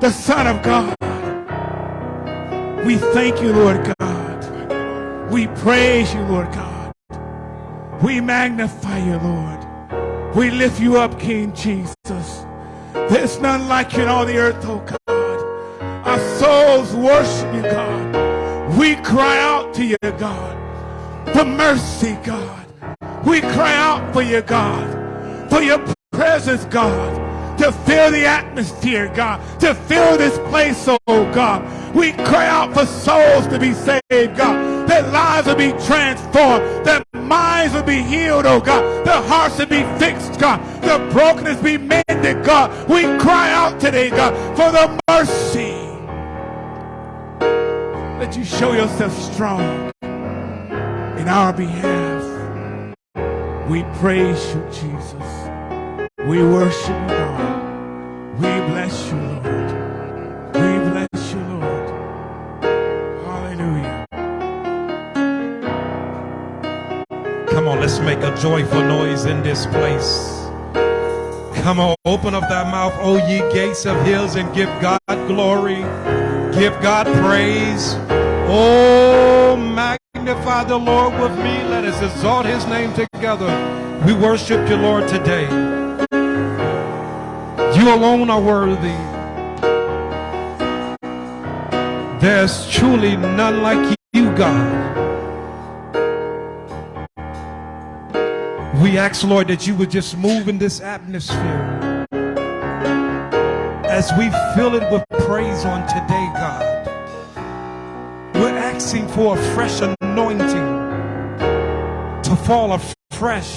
the Son of God. We thank you, Lord God. We praise you, Lord God. We magnify you, Lord. We lift you up, King Jesus. There's none like you in all the earth, oh God. Our souls worship you, God. We cry out to you, God, for mercy, God. We cry out for you, God, for your presence, God to fill the atmosphere, God, to fill this place, oh God. We cry out for souls to be saved, God. That lives will be transformed. That minds will be healed, oh God. Their hearts will be fixed, God. The brokenness be mended, God. We cry out today, God, for the mercy. That you show yourself strong in our behalf. We praise you, Jesus. We worship you, Lord. We bless you, Lord. We bless you, Lord. Hallelujah. Come on, let's make a joyful noise in this place. Come on, open up that mouth, O ye gates of hills, and give God glory. Give God praise. Oh, magnify the Lord with me. Let us exalt his name together. We worship you, Lord, today. You alone are worthy. There's truly none like you, God. We ask, Lord, that you would just move in this atmosphere as we fill it with praise on today, God. We're asking for a fresh anointing to fall afresh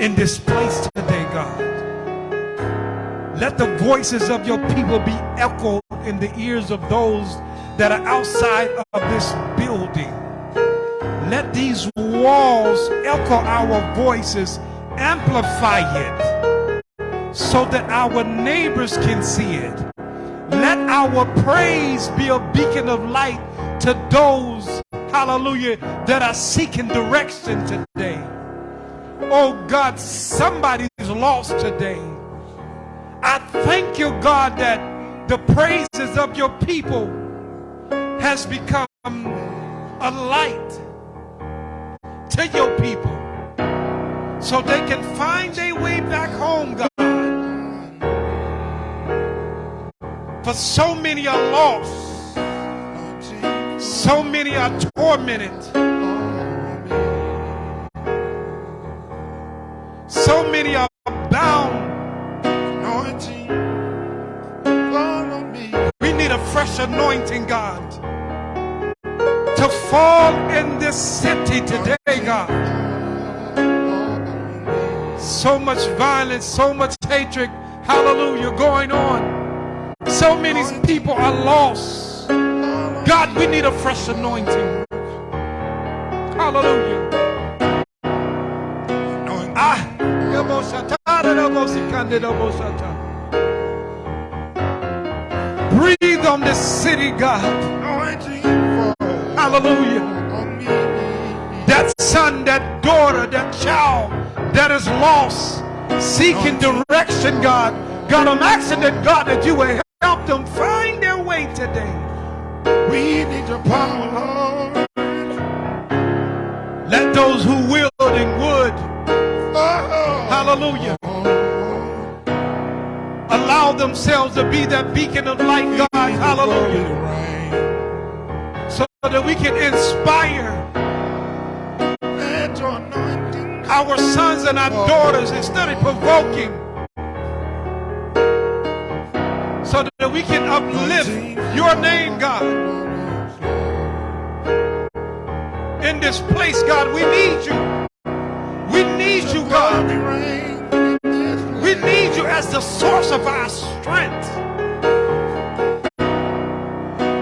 in this place today, God. Let the voices of your people be echoed in the ears of those that are outside of this building. Let these walls echo our voices, amplify it so that our neighbors can see it. Let our praise be a beacon of light to those, hallelujah, that are seeking direction today. Oh God, somebody's lost today. I thank you, God, that the praises of your people has become a light to your people so they can find their way back home, God. For so many are lost, so many are tormented, so many are bound need a fresh anointing, God, to fall in this city today, God. So much violence, so much hatred, hallelujah, going on. So many people are lost. God, we need a fresh anointing. Hallelujah. Ah, Breathe on this city, God. Hallelujah. That son, that daughter, that child that is lost, seeking direction, God. God, I'm asking that, God, that you will help them find their way today. We need your power, Lord. Let those who will and would, oh. hallelujah, oh. Allow themselves to be that beacon of light, God. Hallelujah. So that we can inspire our sons and our daughters instead of provoking. So that we can uplift your name, God. In this place, God, we need you. We need you, God. We need you as the source of our strength.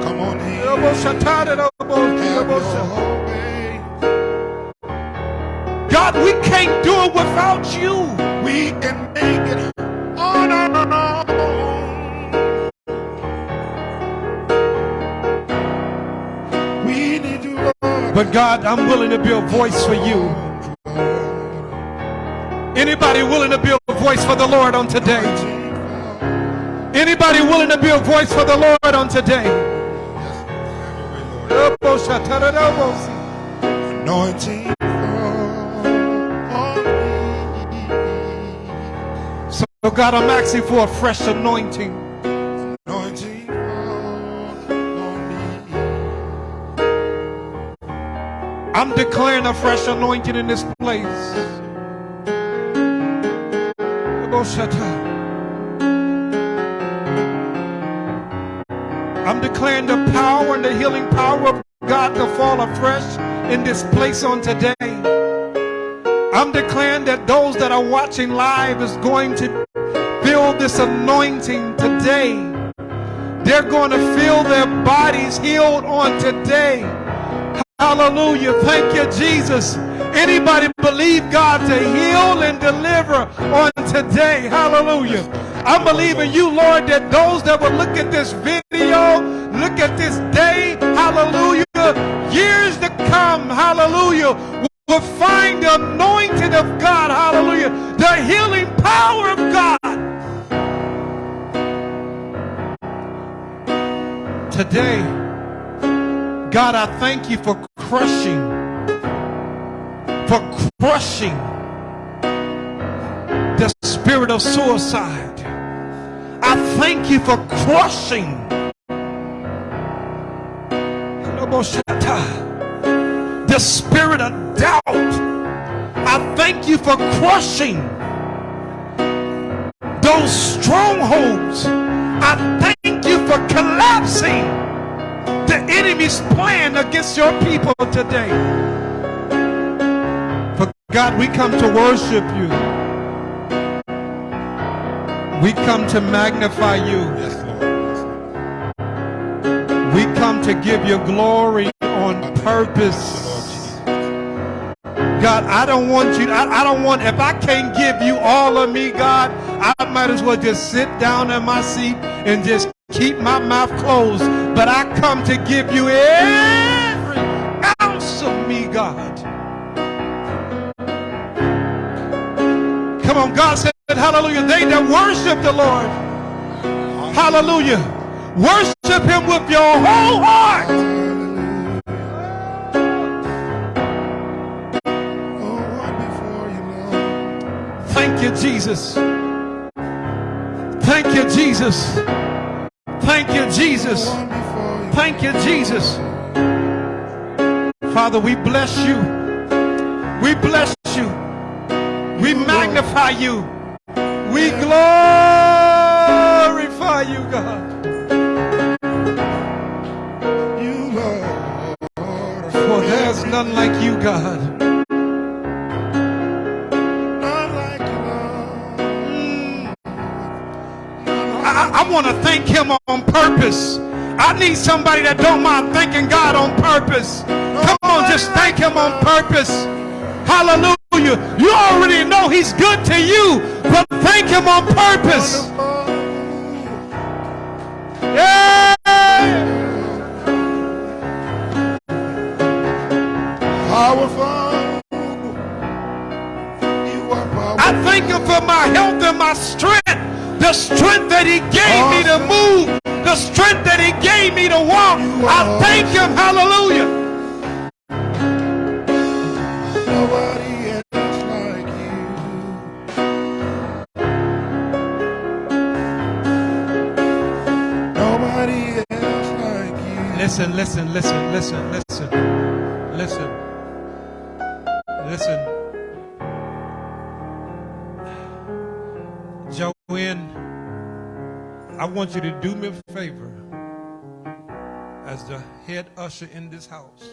Come on here. God, we can't do it without you. We can make it on our own. We need you, Lord. But God, I'm willing to be a voice for you. Anybody willing to be a voice for the Lord on today? Anybody willing to be a voice for the Lord on today? Anointing. So God, I'm asking for a fresh anointing. Anointing on me. I'm declaring a fresh anointing in this place. I'm declaring the power and the healing power of God to fall afresh in this place on today. I'm declaring that those that are watching live is going to feel this anointing today. They're going to feel their bodies healed on today. Hallelujah. Thank you, Jesus. Anybody believe God to heal and deliver on today? Hallelujah. I'm believing you, Lord, that those that will look at this video, look at this day, hallelujah, years to come, hallelujah, will find the anointing of God, hallelujah, the healing power of God. Today, God, I thank you for crushing, for crushing the spirit of suicide. I thank you for crushing the spirit of doubt. I thank you for crushing those strongholds. I thank you for collapsing the enemy's plan against your people today. For God, we come to worship you. We come to magnify you. Yes, Lord. We come to give you glory on purpose. God, I don't want you, I, I don't want, if I can't give you all of me, God, I might as well just sit down in my seat and just keep my mouth closed. But I come to give you every ounce of me, God. Come on, God said, hallelujah, they that worship the Lord, hallelujah, worship him with your whole heart. Thank you, Jesus. Thank you, Jesus. Thank you, Jesus. Thank you, Jesus. Father, we bless you. We bless you. We magnify you. We glorify you, God. You, Lord. For there's none like you, God. I, I want to thank him on purpose. I need somebody that don't mind thanking God on purpose. Come on, just thank him on purpose. Hallelujah. You already know he's good to you, but thank him on purpose. Yeah. Powerful. You are powerful. I thank him for my health and my strength. The strength that he gave me to move. The strength that he gave me to walk. I thank him. Hallelujah. Listen, listen, listen, listen, listen, listen, listen. Joanne, I want you to do me a favor as the head usher in this house.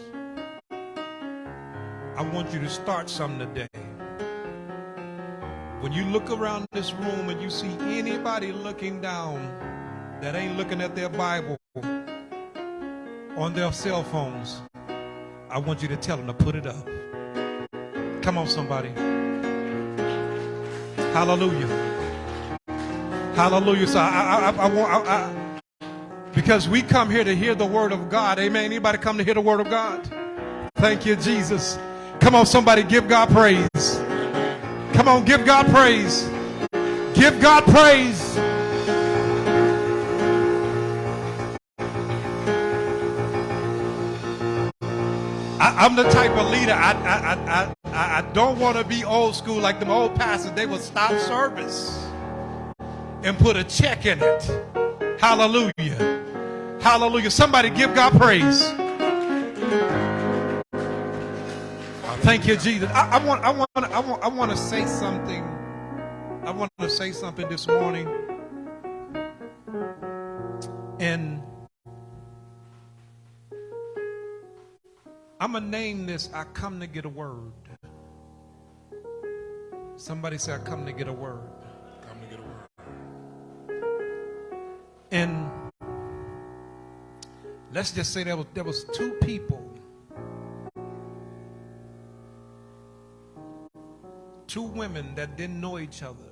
I want you to start something today. When you look around this room and you see anybody looking down that ain't looking at their Bible, on their cell phones, I want you to tell them to put it up. Come on, somebody. Hallelujah. Hallelujah. So I, I, I, want, I, I, because we come here to hear the word of God. Amen. Anybody come to hear the word of God? Thank you, Jesus. Come on, somebody, give God praise. Come on, give God praise. Give God praise. I'm the type of leader. I I I I, I don't want to be old school like them old pastors. They will stop service and put a check in it. Hallelujah. Hallelujah. Somebody give God praise. Uh, thank you, Jesus. I, I want I want I want I want to say something. I want to say something this morning. And I'm going to name this I Come to Get a Word. Somebody say, I come to get a word. Come to get a word. And let's just say there was, there was two people. Two women that didn't know each other.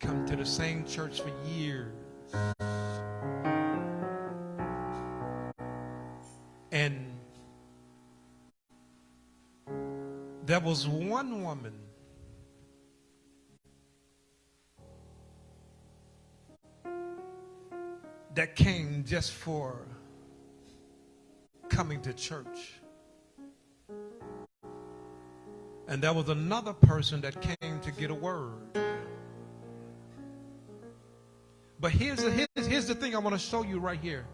Come to the same church for years. And there was one woman that came just for coming to church. And there was another person that came to get a word. But here's the, here's, here's the thing I want to show you right here.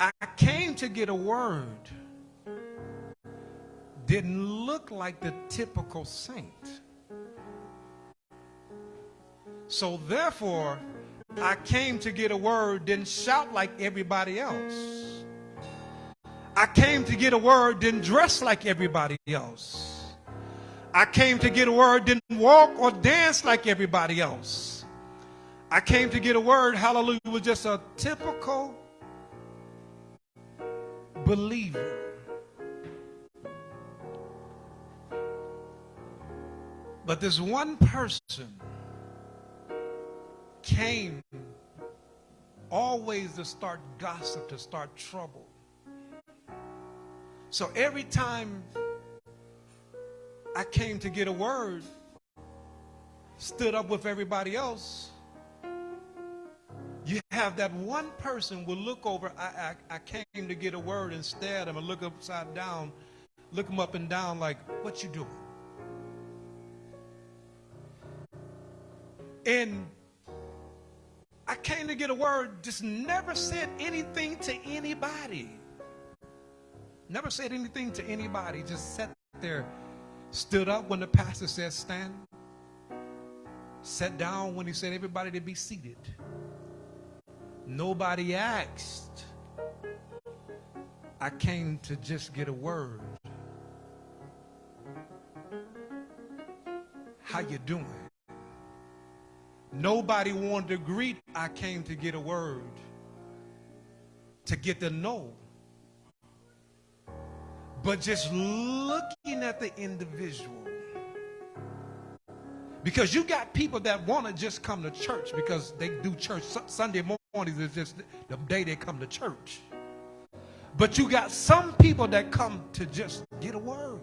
I came to get a word didn't look like the typical saint. So therefore, I came to get a word, didn't shout like everybody else. I came to get a word, didn't dress like everybody else. I came to get a word, didn't walk or dance like everybody else. I came to get a word, hallelujah, was just a typical believer. But this one person came always to start gossip, to start trouble. So every time I came to get a word, stood up with everybody else, you have that one person will look over. I, I, I came to get a word and stare at him and look upside down, look him up and down like, what you doing? And I came to get a word, just never said anything to anybody. Never said anything to anybody. Just sat there, stood up when the pastor said stand, sat down when he said everybody to be seated. Nobody asked. I came to just get a word. How you doing? Nobody wanted to greet. I came to get a word. To get to know. But just looking at the individual. Because you got people that want to just come to church because they do church Sunday mornings is just the day they come to church. But you got some people that come to just get a word.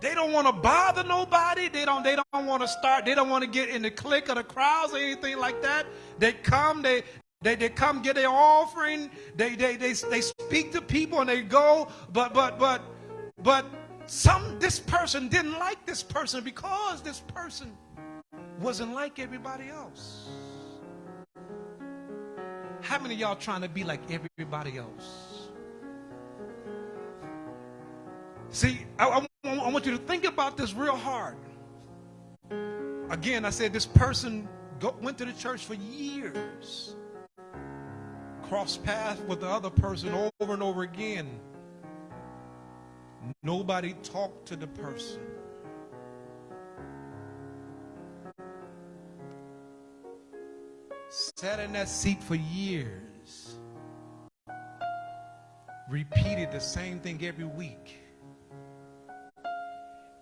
They don't want to bother nobody. They don't, they don't want to start, they don't want to get in the click of the crowds or anything like that. They come, they, they, they come get their offering. They, they, they, they speak to people and they go. But, but, but, but some, this person didn't like this person because this person wasn't like everybody else. How many y'all trying to be like everybody else? See, I, I, I want you to think about this real hard. Again, I said this person go, went to the church for years, crossed paths with the other person over and over again. Nobody talked to the person. Sat in that seat for years. Repeated the same thing every week.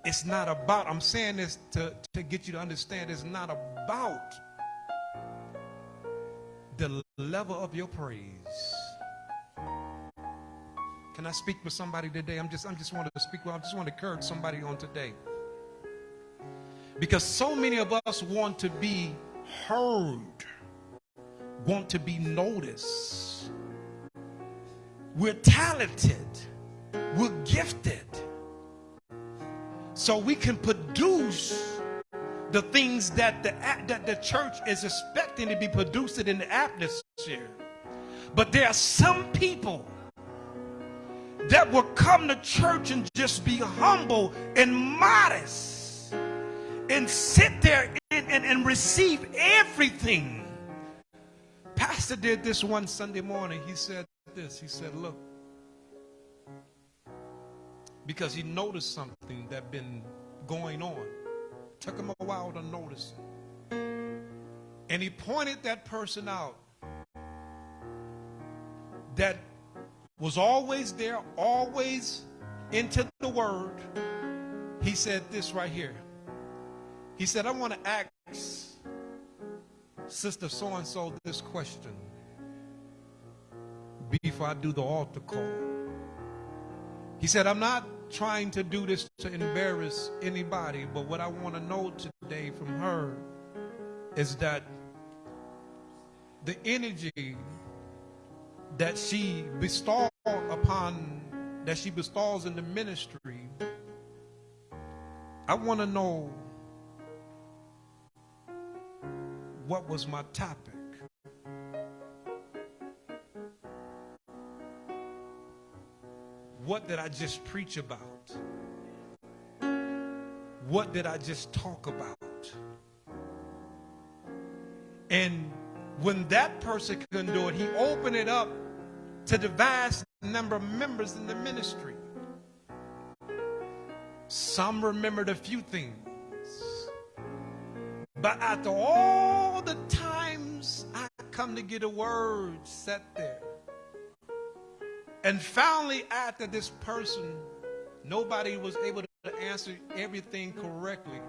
It's not about, I'm saying this to, to get you to understand, it's not about the level of your praise. Can I speak with somebody today? I'm just, I'm just want to speak. Well, I just want to encourage somebody on today. Because so many of us want to be heard want to be noticed. We're talented. We're gifted. So we can produce the things that the, that the church is expecting to be produced in the atmosphere. But there are some people that will come to church and just be humble and modest and sit there and, and, and receive everything. Pastor did this one Sunday morning. He said this. He said, look, because he noticed something that been going on. Took him a while to notice it. And he pointed that person out that was always there, always into the word. He said this right here. He said, I want to ask Sister so and so this question before I do the altar call. He said, I'm not trying to do this to embarrass anybody, but what I want to know today from her is that the energy that she bestows upon that she bestows in the ministry I want to know what was my topic what did I just preach about what did I just talk about and when that person couldn't do it, he opened it up to the vast number of members in the ministry. Some remembered a few things. But after all the times I come to get a word set there, and finally after this person, nobody was able to answer everything correctly,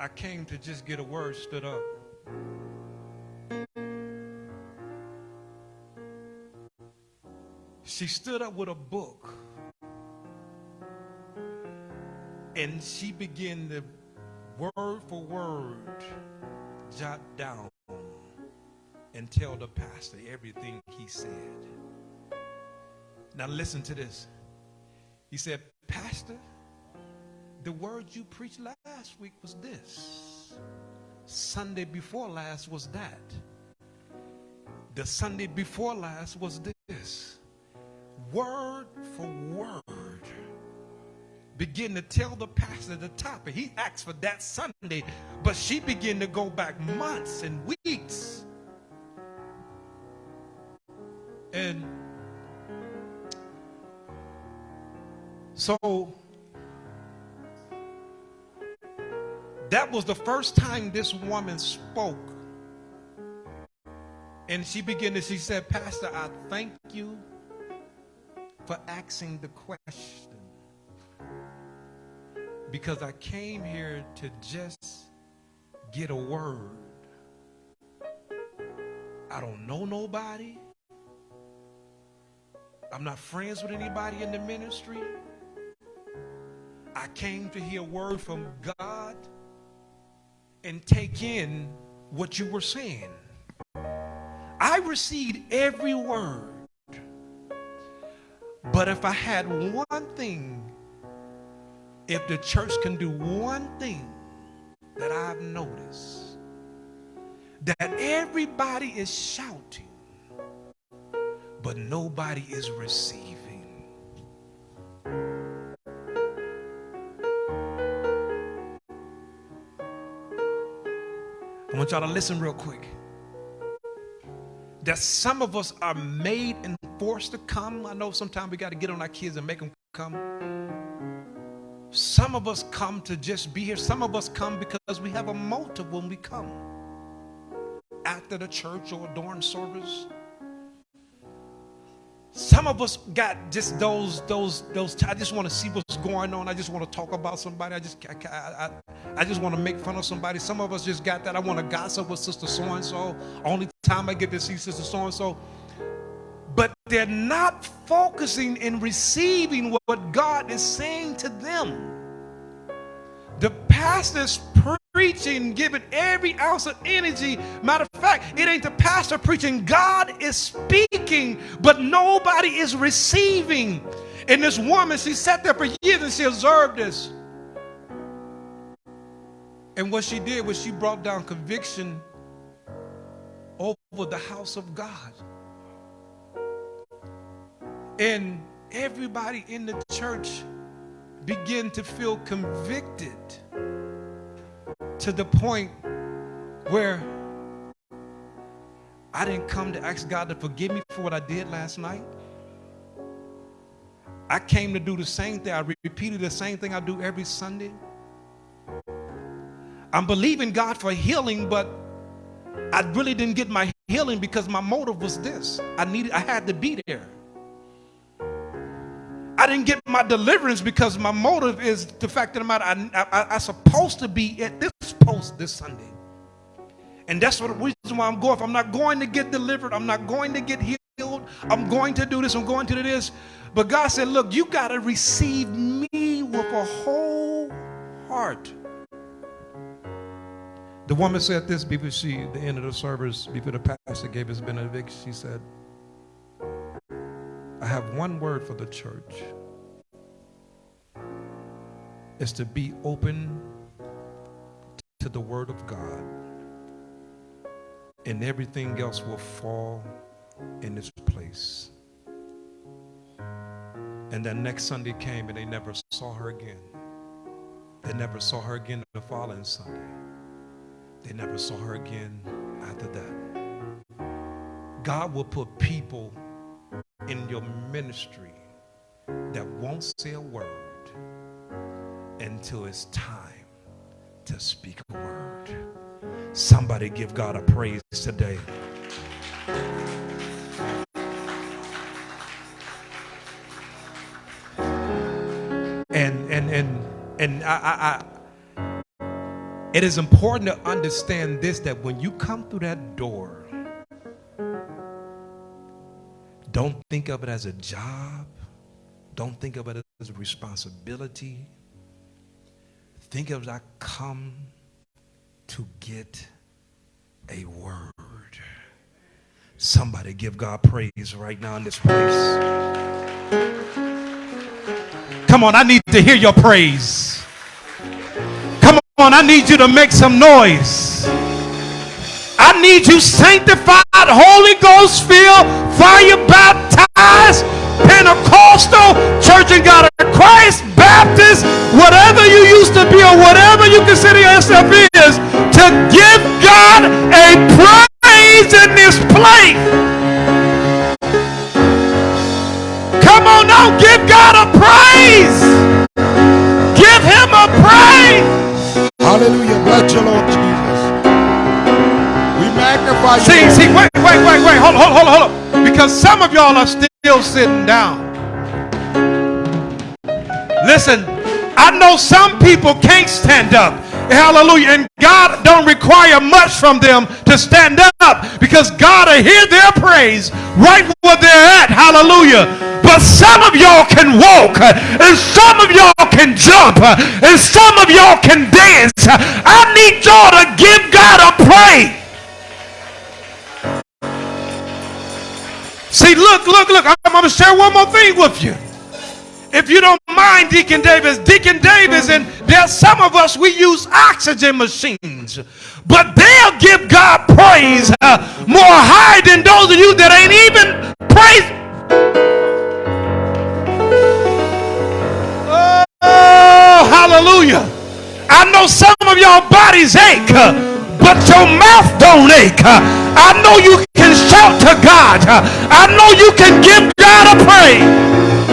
I came to just get a word stood up. She stood up with a book and she began to word for word jot down and tell the pastor everything he said. Now listen to this. He said, Pastor, the word you preached last week was this. Sunday before last was that. The Sunday before last was this. Word for word. Begin to tell the pastor the topic. He asked for that Sunday, but she began to go back months and weeks. And so That was the first time this woman spoke. And she began to, she said, Pastor, I thank you for asking the question. Because I came here to just get a word. I don't know nobody. I'm not friends with anybody in the ministry. I came to hear a word from God and take in what you were saying. I received every word. But if I had one thing, if the church can do one thing that I've noticed, that everybody is shouting, but nobody is receiving. I want y'all to listen real quick. That some of us are made and forced to come. I know sometimes we got to get on our kids and make them come. Some of us come to just be here. Some of us come because we have a motive when we come. After the church or during service. Some of us got just those, those, those. I just want to see what's going on. I just want to talk about somebody. I just, I, I, I just want to make fun of somebody. Some of us just got that. I want to gossip with sister so and so. Only time I get to see sister so and so. But they're not focusing in receiving what God is saying to them. The pastor's preaching, giving every ounce of energy. Matter of fact, it ain't the pastor preaching. God is speaking, but nobody is receiving. And this woman, she sat there for years and she observed this. And what she did was she brought down conviction over the house of God. And everybody in the church began to feel convicted to the point where I didn't come to ask God to forgive me for what I did last night. I came to do the same thing. I repeated the same thing I do every Sunday. I'm believing God for healing, but I really didn't get my healing because my motive was this. I needed I had to be there. I didn't get my deliverance because my motive is the fact that I'm, I, I, I, supposed to be at this post this Sunday. And that's what the reason why I'm going. If I'm not going to get delivered, I'm not going to get healed, I'm going to do this, I'm going to do this. But God said, look, you got to receive me with a whole heart. The woman said this before she, the end of the service, before the pastor gave his benediction, she said, I have one word for the church. Is to be open to the word of God. And everything else will fall in its place. And then next Sunday came and they never saw her again. They never saw her again the following Sunday. They never saw her again after that. God will put people in your ministry that won't say a word until it's time to speak a word. Somebody give God a praise today. And and and and I, I, I it is important to understand this that when you come through that door don't think of it as a job. Don't think of it as a responsibility. Think of it I come to get a word. Somebody give God praise right now in this place. Come on, I need to hear your praise. Come on, I need you to make some noise. I need you sanctified, Holy Ghost filled, fire baptized, Pentecostal, Church of God of Christ, Baptist, whatever you used to be or whatever you consider yourself is, to give God a praise in this place. Come on now, give God a praise. Give him a praise. Hallelujah. Bless your Lord Jesus. We magnify you. See, see, wait, wait, wait, wait. Hold, hold, hold, hold. Because some of y'all are still sitting down. Listen, I know some people can't stand up. Hallelujah. And God don't require much from them to stand up because God will hear their praise right where they're at. Hallelujah. But some of y'all can walk and some of y'all can jump and some of y'all can dance. I need y'all to give God a praise. See, look, look, look. I'm, going to share one more thing with you. If you don't mind, Deacon Davis, Deacon Davis, and there's some of us, we use oxygen machines. But they'll give God praise uh, more high than those of you that ain't even praise. Oh, hallelujah. I know some of y'all bodies ache. But your mouth don't ache. I know you can shout to God. I know you can give God a praise.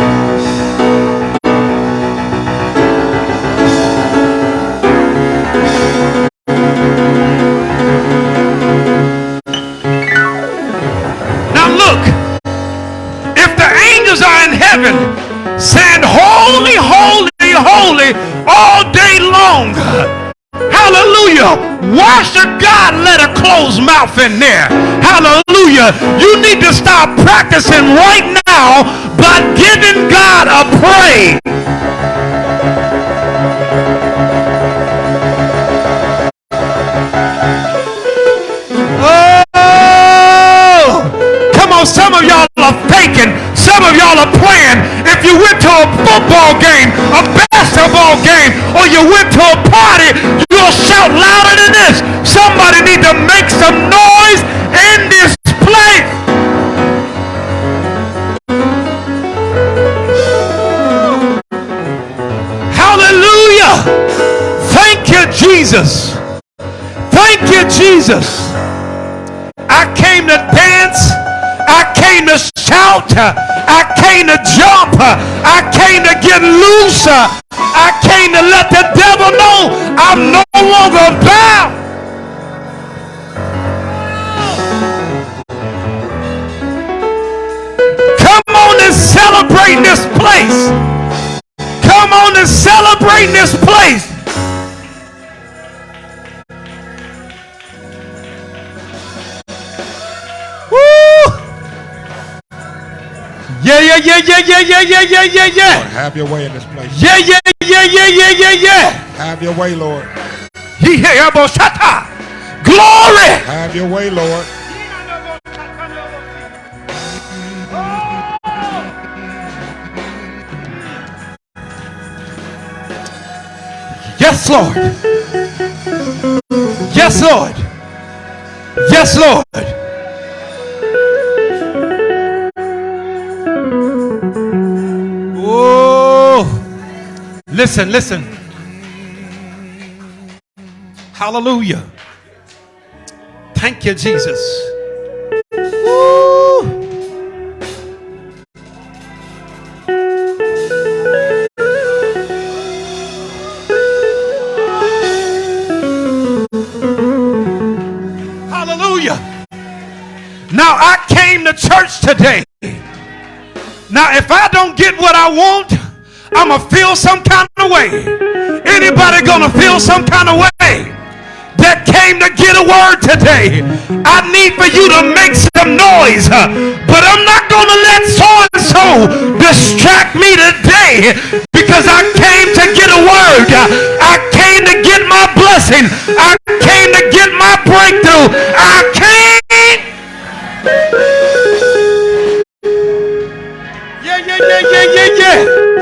Hallelujah. Why should God let a closed mouth in there? Hallelujah. You need to stop practicing right now by giving God a praise. Oh, come on, some of y'all are faking. Some of y'all are playing. If you went to a football game, a basketball game, or you went to a party, you'll shout louder than this. Somebody need to make some noise in this place. Hallelujah. Thank you, Jesus. Thank you, Jesus. I came to dance. I came to shout. I came to jump. I came to get loose. I came to let the devil know I'm no longer bound. Come on and celebrate this place. Come on and celebrate this place. Yeah, yeah, yeah, yeah, yeah, yeah, yeah, yeah, yeah, yeah. Lord, have your way in this place. Yeah, yeah, yeah, yeah, yeah, yeah, yeah. Have your way, Lord. He. Glory. Have your way, Lord. Yes, Lord. Yes, Lord. Yes, Lord. Listen, listen. Hallelujah. Thank you, Jesus. Woo. Hallelujah. Now I came to church today. Now, if I don't get what I want, I'm going to feel some kind way. Anybody to feel some kind of way? That came to get a word today. I need for you to make some noise. But I'm not to let so and so distract me today because I came to get a word. I came to get my blessing. I came to get my breakthrough. I came. Yeah, yeah, yeah, yeah, yeah, yeah.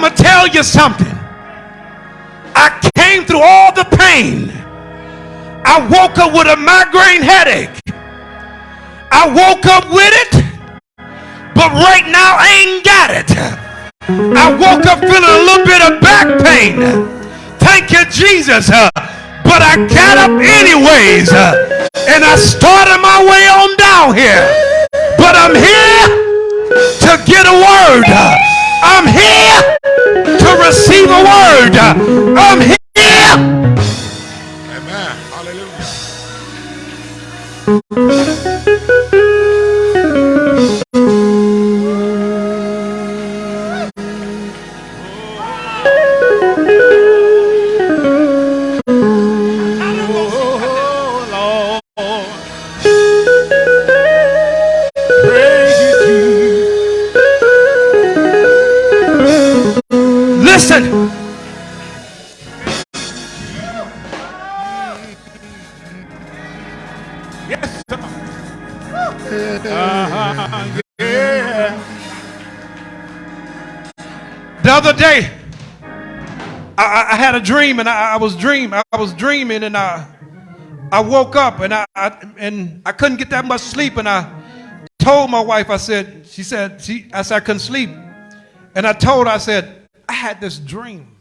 I'm going to tell you something. I came through all the pain. I woke up with a migraine headache. I woke up with it, but right now I ain't got it. I woke up feeling a little bit of back pain. Thank you, Jesus. Uh, but I got up anyways, uh, and I started my way on down here. But I'm here to get a word. Uh, I'm here to receive a word. I'm here. Amen. Hallelujah. I had a dream, and I, I, was dream. I was dreaming, and I, I woke up, and I, I, and I couldn't get that much sleep, and I told my wife. I said, she said, she, I said I couldn't sleep, and I told her, I said, I had this dream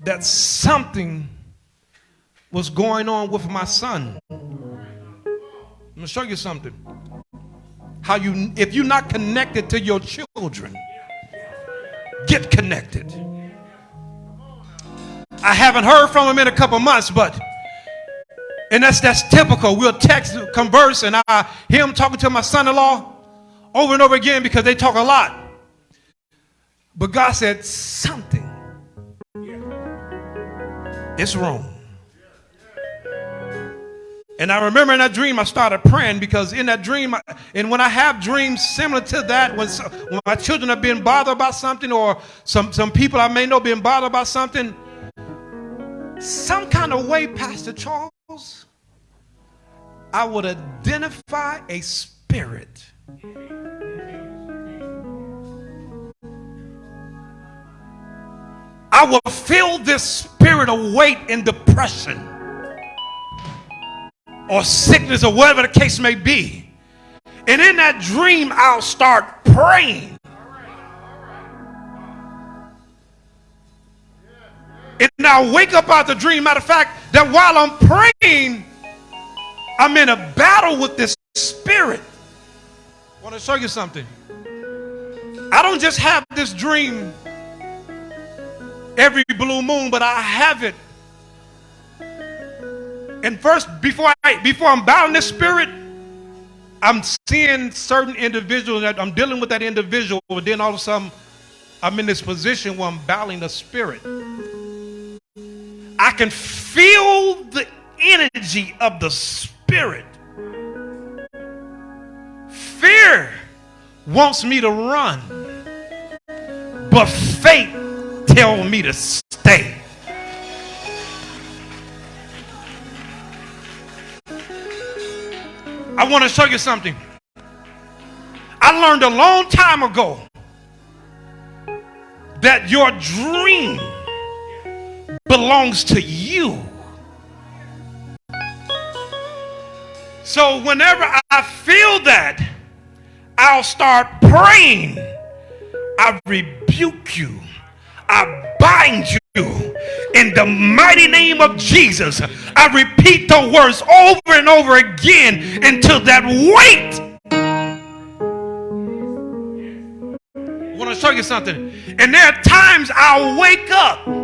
that something was going on with my son. I'm gonna show you something. How you, if you're not connected to your children get connected. I haven't heard from him in a couple months, but and that's that's typical. We'll text, converse, and I hear him talking to my son-in-law over and over again because they talk a lot. But God said something. It's wrong. And I remember in that dream, I started praying because in that dream, and when I have dreams similar to that, when, when my children are being bothered about something, or some, some people I may know being bothered about something, some kind of way, Pastor Charles, I would identify a spirit. I will feel this spirit of weight and depression or sickness or whatever the case may be. And in that dream, I'll start praying. And I'll wake up out the dream. Matter of fact, that while I'm praying, I'm in a battle with this spirit. I want to show you something. I don't just have this dream every blue moon, but I have it. And first, before I before I'm battling this spirit, I'm seeing certain individuals that I'm dealing with that individual, but then all of a sudden I'm in this position where I'm battling the spirit. I can feel the energy of the spirit. Fear wants me to run, but faith tells me to stay. I want to show you something. I learned a long time ago that your dream belongs to you. So whenever I feel that, I'll start praying. I rebuke you. I bind you in the mighty name of Jesus. I repeat the words over and over again until that weight. I want to show you something. And there are times I'll wake up.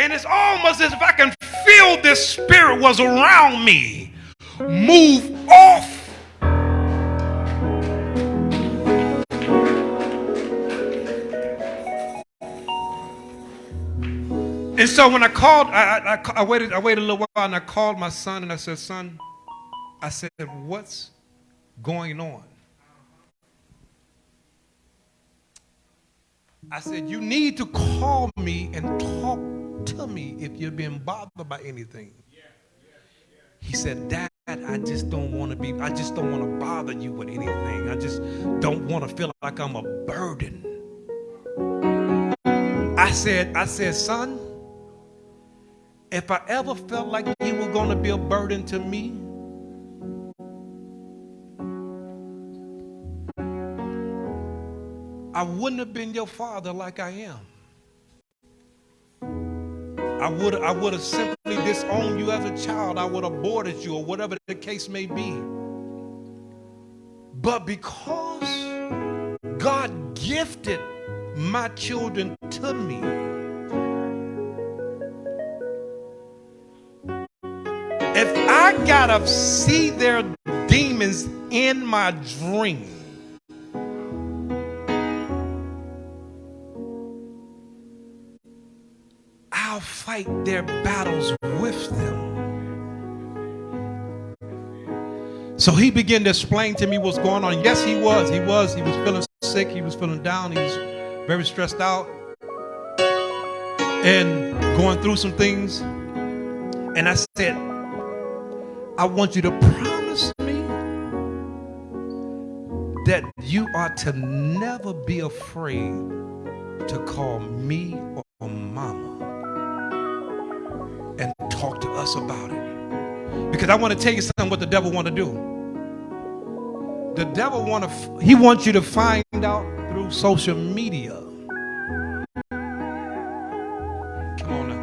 And it's almost as if I can feel this spirit was around me. Move off And so when I called, I, I, I, waited, I waited a little while and I called my son and I said, son, I said, what's going on? I said, you need to call me and talk to me if you're being bothered by anything. He said, Dad, I just don't want to be, I just don't want to bother you with anything. I just don't want to feel like I'm a burden. I said, I said, son, if I ever felt like you were going to be a burden to me, I wouldn't have been your father like I am. I would I would have simply disowned you as a child. I would have aborted you or whatever the case may be. But because God gifted my children to me, If I gotta see their demons in my dream, I'll fight their battles with them. So he began to explain to me what's going on. Yes, he was. He was. He was feeling sick. He was feeling down. He was very stressed out and going through some things. And I said, I want you to promise me that you are to never be afraid to call me or mama and talk to us about it. Because I want to tell you something what the devil want to do. The devil want to he wants you to find out through social media Come on now.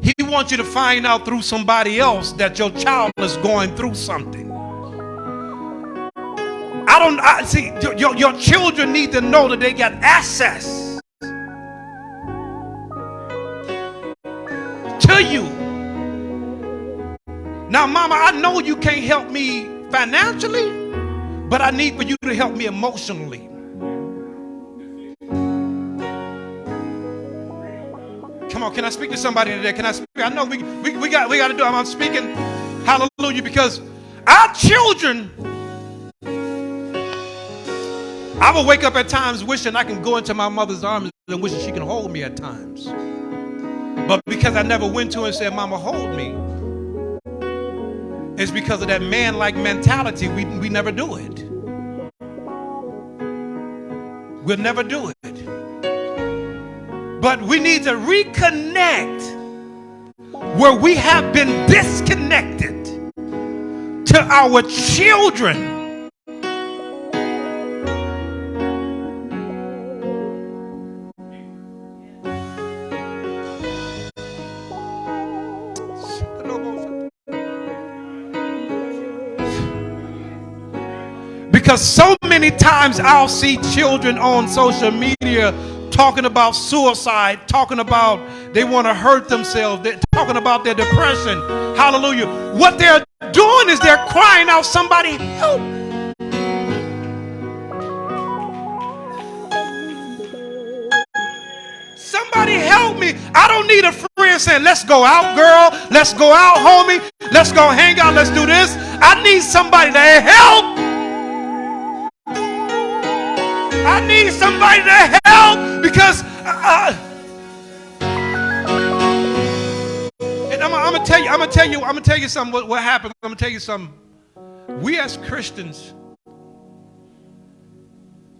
He wants you to find out through somebody else that your child is going through something. I don't I, see your, your children need to know that they got access you. Now, mama, I know you can't help me financially, but I need for you to help me emotionally. Come on, can I speak to somebody today? Can I speak? I know we, we, we got we got to do. I'm speaking hallelujah because our children. I will wake up at times wishing I can go into my mother's arms and wishing she can hold me at times. But because I never went to her and said, Mama, hold me, it's because of that man like mentality, we, we never do it. we'll never do it. But we need to reconnect where we have been disconnected to our children. Because so many times I'll see children on social media talking about suicide, talking about they want to hurt themselves, they're talking about their depression. Hallelujah. What they're doing is they're crying out, somebody help. Somebody help me. I don't need a friend saying, let's go out, girl. Let's go out, homie. Let's go hang out. Let's do this. I need somebody to help. I need somebody to help because. Uh, and I'm, I'm, gonna tell you. I'm gonna tell you. I'm gonna tell you something. What, what happened? I'm gonna tell you something. We as Christians,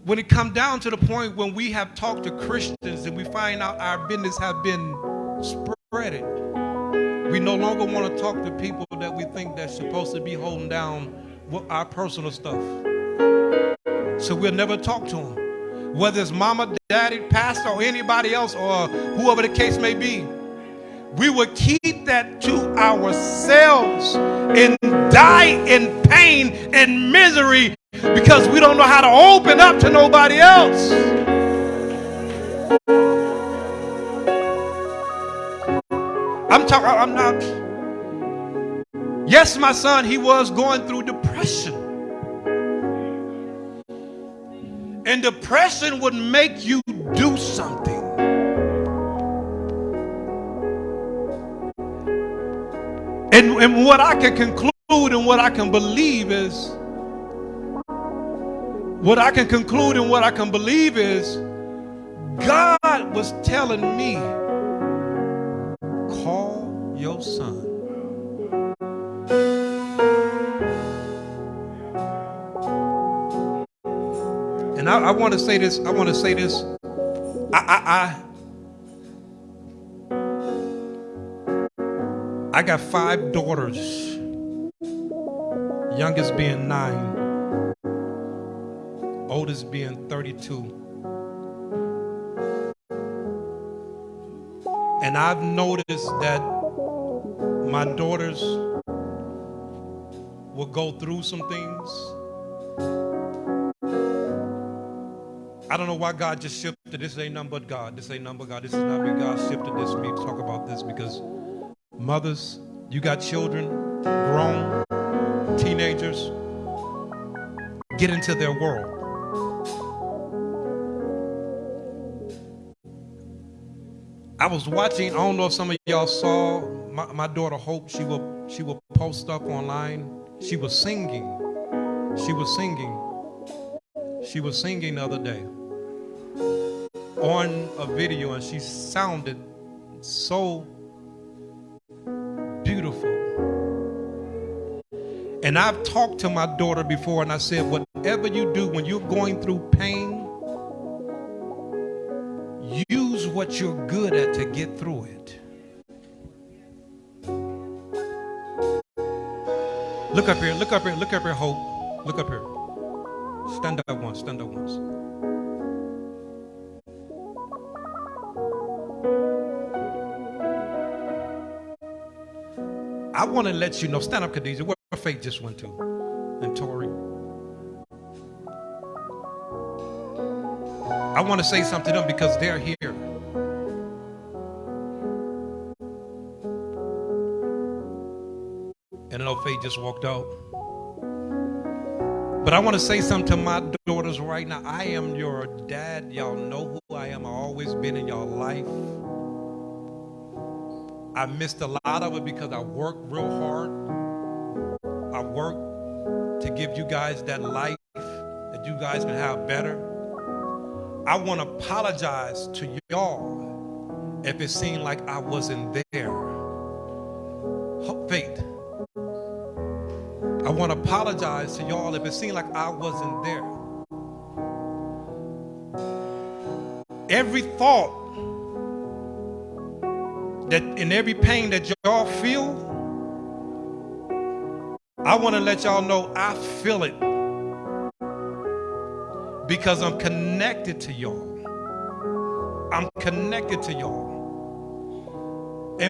when it come down to the point when we have talked to Christians and we find out our business have been spreaded, we no longer want to talk to people that we think that's supposed to be holding down our personal stuff. So we'll never talk to them. Whether it's mama, daddy, pastor, or anybody else, or whoever the case may be. We will keep that to ourselves and die in pain and misery because we don't know how to open up to nobody else. I'm talking, I'm not. Yes, my son, he was going through depression. And depression would make you do something. And, and what I can conclude and what I can believe is, what I can conclude and what I can believe is, God was telling me, call your son. And I, I want to say this. I want to say this. I, I, I, I got five daughters. Youngest being nine, oldest being 32. And I've noticed that my daughters will go through some things I don't know why God just shifted. This ain't nothing but God. This ain't nothing but God. This is not me. God shifted this me to talk about this because mothers, you got children, grown, teenagers, get into their world. I was watching, I don't know if some of y'all saw my, my daughter Hope, she will she will post stuff online. She was singing. She was singing. She was singing the other day on a video and she sounded so beautiful. And I've talked to my daughter before and I said, whatever you do when you're going through pain, use what you're good at to get through it. Look up here, look up here, look up here, Hope. Look up here. Stand up once, stand up once. I want to let you know, stand up, Khadijah, where faith just went to, and Tori. I want to say something to them because they're here. And I know Faith just walked out. But I want to say something to my daughters right now. I am your dad. Y'all know who I am. I've always been in your life. I missed a lot of it because I worked real hard. I worked to give you guys that life that you guys can have better. I want to apologize to y'all if it seemed like I wasn't there. Faith. I want to apologize to y'all if it seemed like I wasn't there. every thought that in every pain that y'all feel, I want to let y'all know I feel it because I'm connected to y'all. I'm connected to y'all.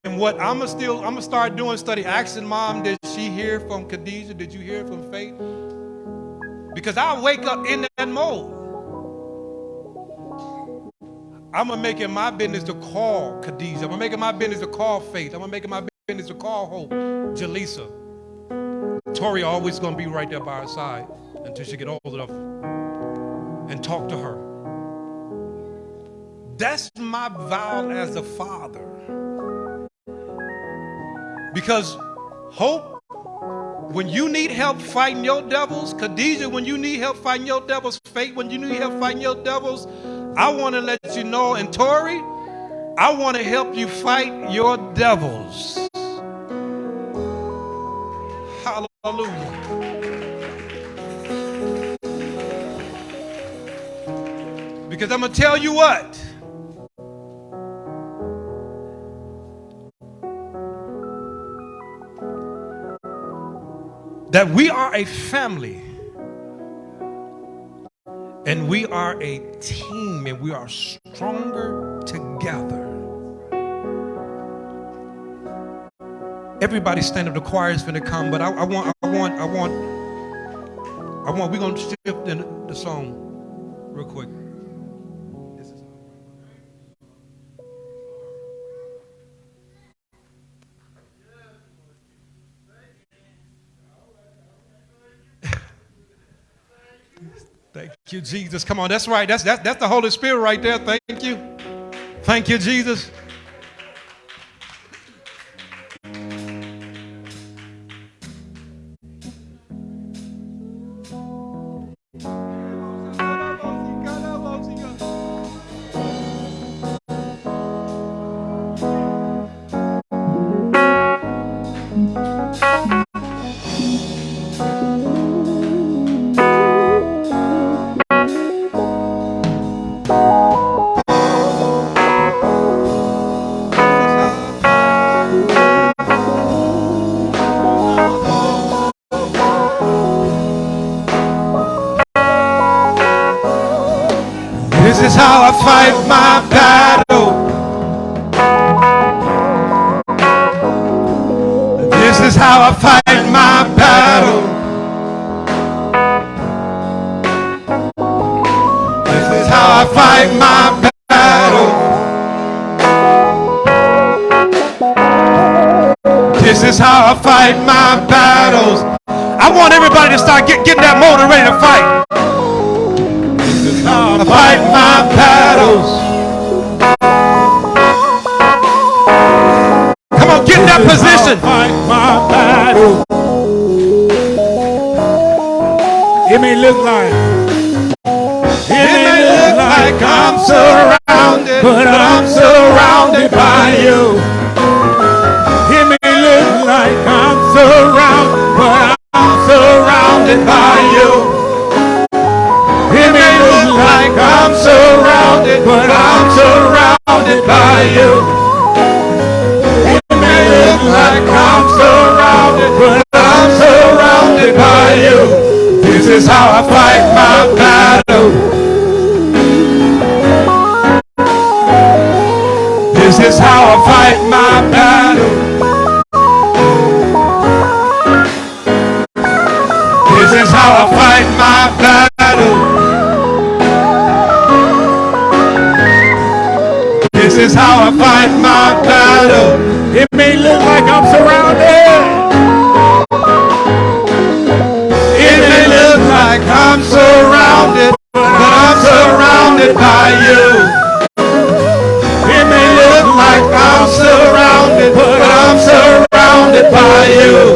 And what I'm gonna still, I'm gonna start doing study, asking mom, did she hear from Khadijah? Did you hear from Faith? Because I wake up in that mode. I'm gonna make it my business to call Khadijah. I'm gonna make it my business to call Faith. I'm gonna make it my business to call Hope, Jaleesa. Tori always gonna be right there by her side until she get old enough and talk to her. That's my vow as a father. Because hope, when you need help fighting your devils, Khadijah, when you need help fighting your devils, Faith, when you need help fighting your devils, I want to let you know, and Tori, I want to help you fight your devils. Hallelujah. Because I'm going to tell you what. That we are a family. And we are a team and we are stronger together. Everybody stand up. The choir is to come, but I, I, want, I want, I want, I want. We're going to shift in the song real quick. Thank you, Jesus. Come on, that's right. That's, that's, that's the Holy Spirit right there. Thank you. Thank you, Jesus. Is how I fight my battle. It may look like I'm surrounded. It may look like I'm surrounded, but I'm surrounded by you. It may look like I'm surrounded, but I'm surrounded by you.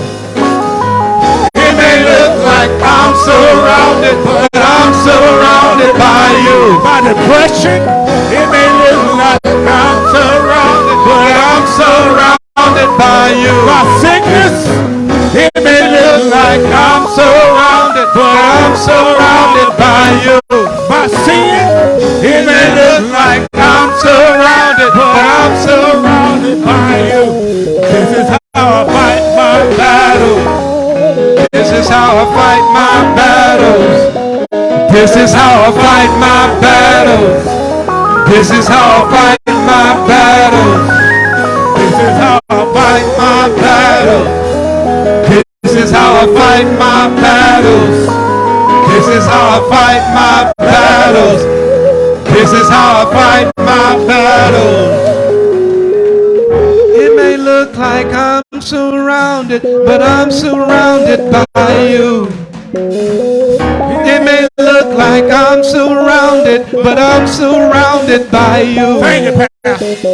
It may look like I'm surrounded, but I'm surrounded by you. By depression, by you. My sickness, it may look like I'm surrounded, but I'm surrounded by you. My sin, it may look like I'm surrounded, but I'm surrounded by you. This is how I fight my battle. This is how I fight my battles. This is how I fight my battles. This is how I fight battles. This is how I fight my battles. This is how I fight my battles. This is how I fight my battles. It may look like I'm surrounded, but I'm surrounded by you. It may look like I'm surrounded, but I'm surrounded by you.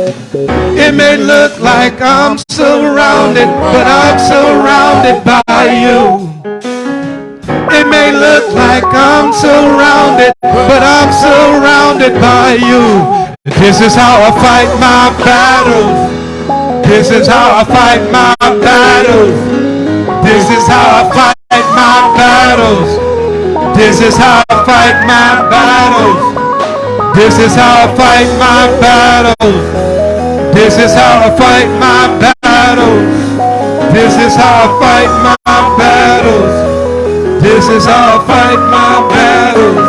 It may look like I'm surrounded, but I'm surrounded by you. It may look like I'm surrounded, but I'm surrounded by you. This is how I fight my battles. This is how I fight my battles. This is how I fight my battles. This is how I fight my battles. This is how I fight my battles. This is how I fight my battles. This is how I fight my battles. This is how I fight my battles.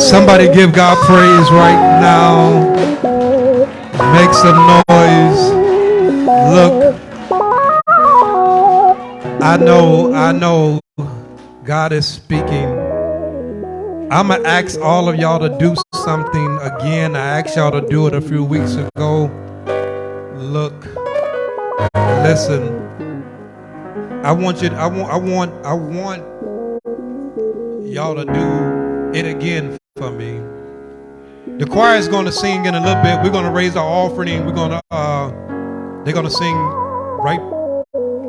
Somebody give God praise right now. Make some noise. Look, I know, I know God is speaking. I'm going to ask all of y'all to do something again. I asked y'all to do it a few weeks ago. Look, listen. I want you. To, I want. I want. I want y'all to do it again for me. The choir is going to sing in a little bit. We're going to raise our offering. We're going to. Uh, they're going to sing right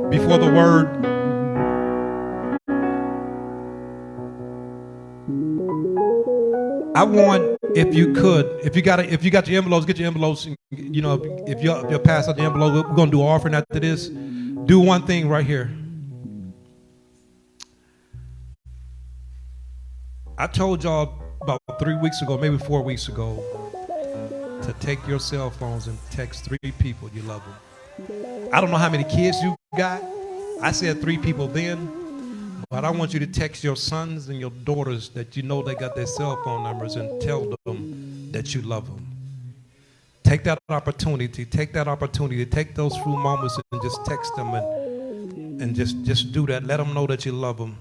before the word. I want, if you could, if you got, if you got your envelopes, get your envelopes. You know, if you if you pass out the envelope, we're to do offering after this. Do one thing right here. I told y'all about three weeks ago, maybe four weeks ago, to take your cell phones and text three people you love them. I don't know how many kids you got. I said three people then, but I want you to text your sons and your daughters that you know they got their cell phone numbers and tell them that you love them. Take that opportunity, take that opportunity, to take those few moments and just text them and, and just, just do that. Let them know that you love them.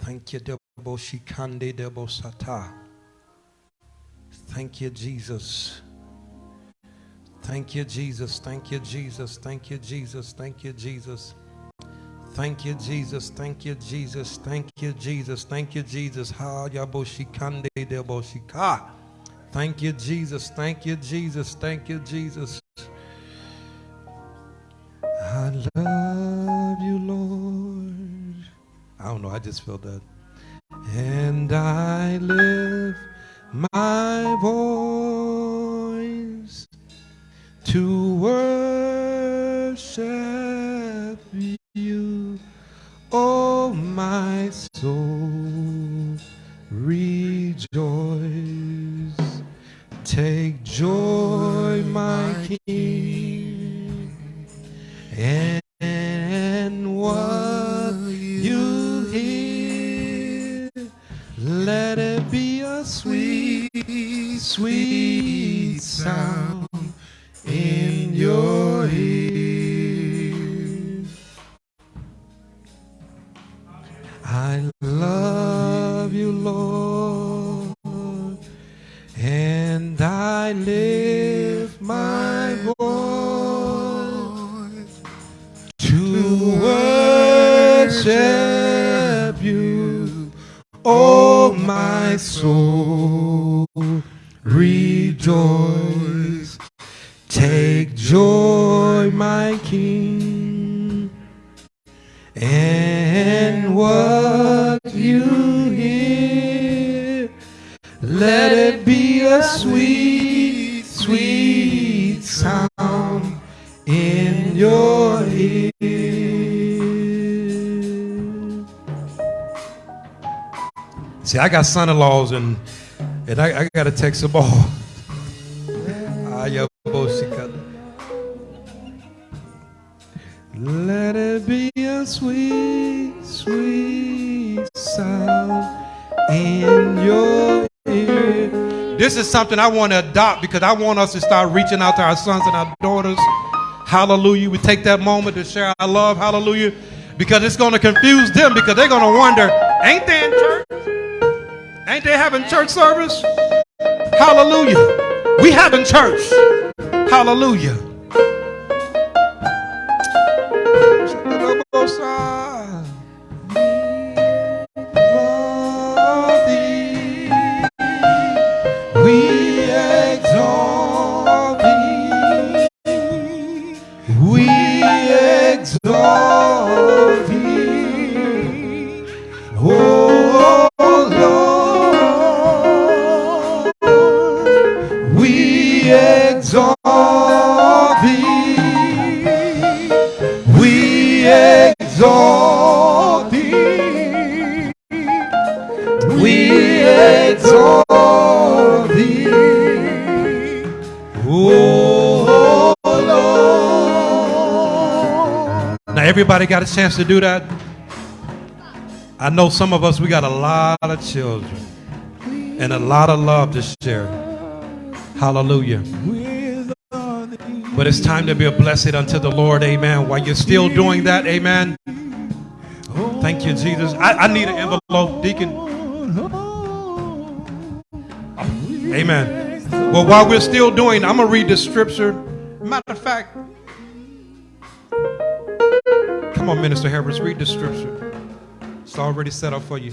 Thank you. Thank you, Jesus. Thank you, Jesus. Thank you, Jesus. Thank you, Jesus. Thank you, Jesus. Thank you, Jesus. Thank you, Jesus. Thank you, Jesus. Thank you, Jesus. Ha Yabo Shikande Debo Shika. Thank you, Jesus. Thank you, Jesus. Thank you, Jesus. I love you, Lord. I don't know. I just felt that. And I lift my voice I got son-in-laws and and I, I gotta text some ball. Ah, Let it be a sweet, sweet sound in your ear. This is something I want to adopt because I want us to start reaching out to our sons and our daughters. Hallelujah. We take that moment to share our love. Hallelujah. Because it's going to confuse them because they're going to wonder, ain't they Ain't they having church service? Hallelujah. We having church. Hallelujah. Everybody got a chance to do that. I know some of us we got a lot of children and a lot of love to share. Hallelujah. But it's time to be a blessed unto the Lord. Amen. While you're still doing that, amen. Thank you, Jesus. I, I need an envelope, Deacon. Amen. Well, while we're still doing, I'm going to read the scripture. Matter of fact, come on, Minister Harris, read the scripture. It's already set up for you.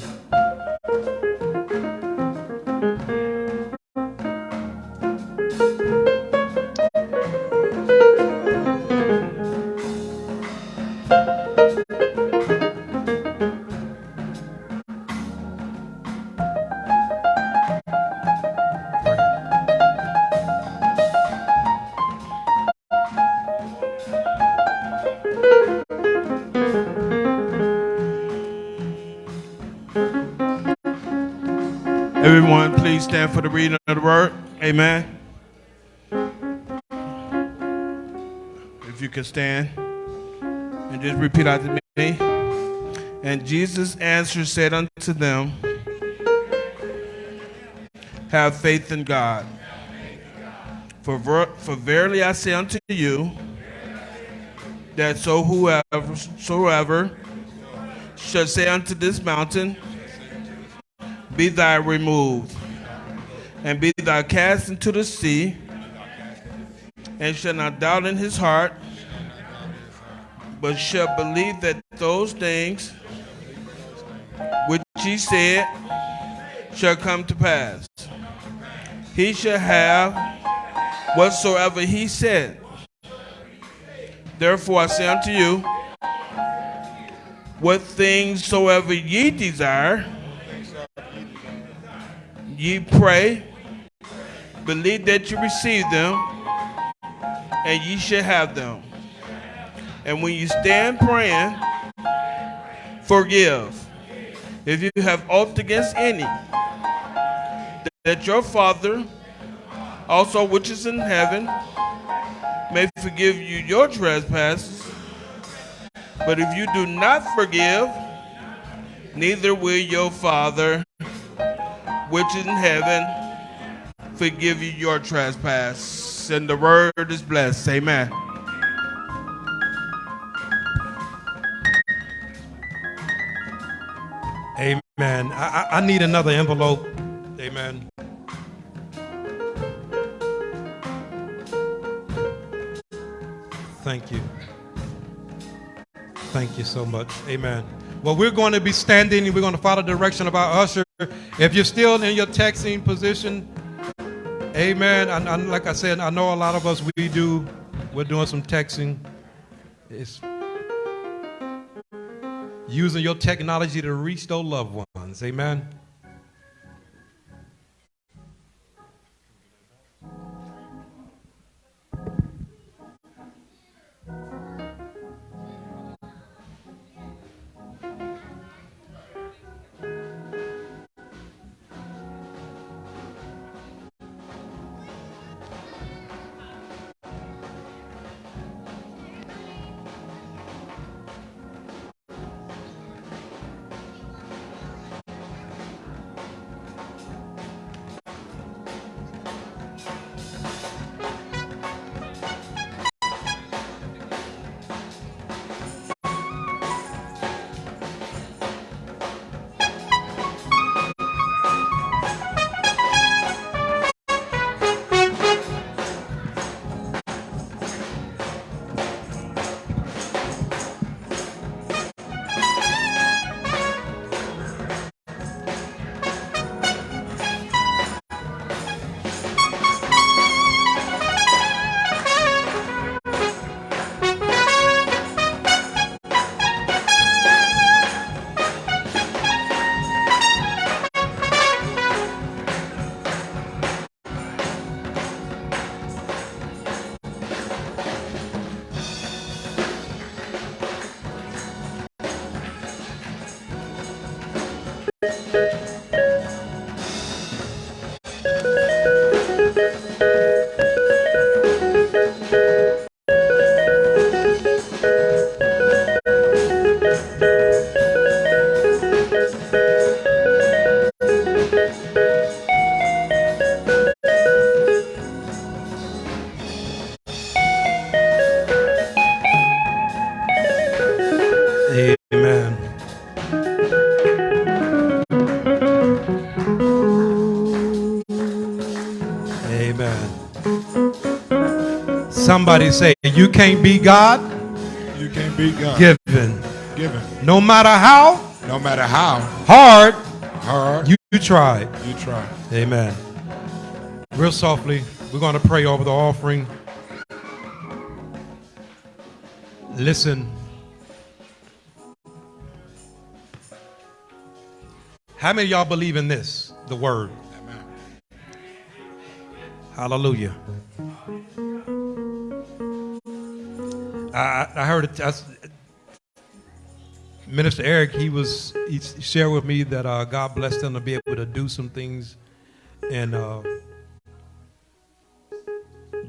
Word. Amen. If you can stand and just repeat after me. And Jesus answered, said unto them, Have faith in God. For, ver- for verily I say unto you, that so whoever, soever shall say unto this mountain, be thou removed, and be thou cast into the sea, and shall not doubt in his heart, but shall believe that those things which he said shall come to pass. He shall have whatsoever he said. Therefore I say unto you, what things soever ye desire, ye pray, believe that you receive them, and ye shall have them. And when you stand praying, forgive. If you have ought against any, that your Father, also which is in heaven, may forgive you your trespasses. But if you do not forgive, neither will your Father which is in heaven forgive you your trespass. And the word is blessed. Amen. Amen. I, I, need another envelope. Amen. Thank you. Thank you so much. Amen. Well, we're going to be standing and we're going to follow the direction of our usher. If you're still in your texting position, amen. And, and like I said, I know a lot of us, we do, we're doing some texting. It's using your technology to reach those loved ones. Amen. Can't be God You can't beat God. given. Given. No matter how No matter how hard hard you, you tried. you try. Amen. Real softly, we're going to pray over the offering. Listen. How many of y'all believe in this, the word? Amen. Hallelujah. I, I heard it. I Minister Eric, he was he shared with me that uh, God blessed him to be able to do some things, and uh,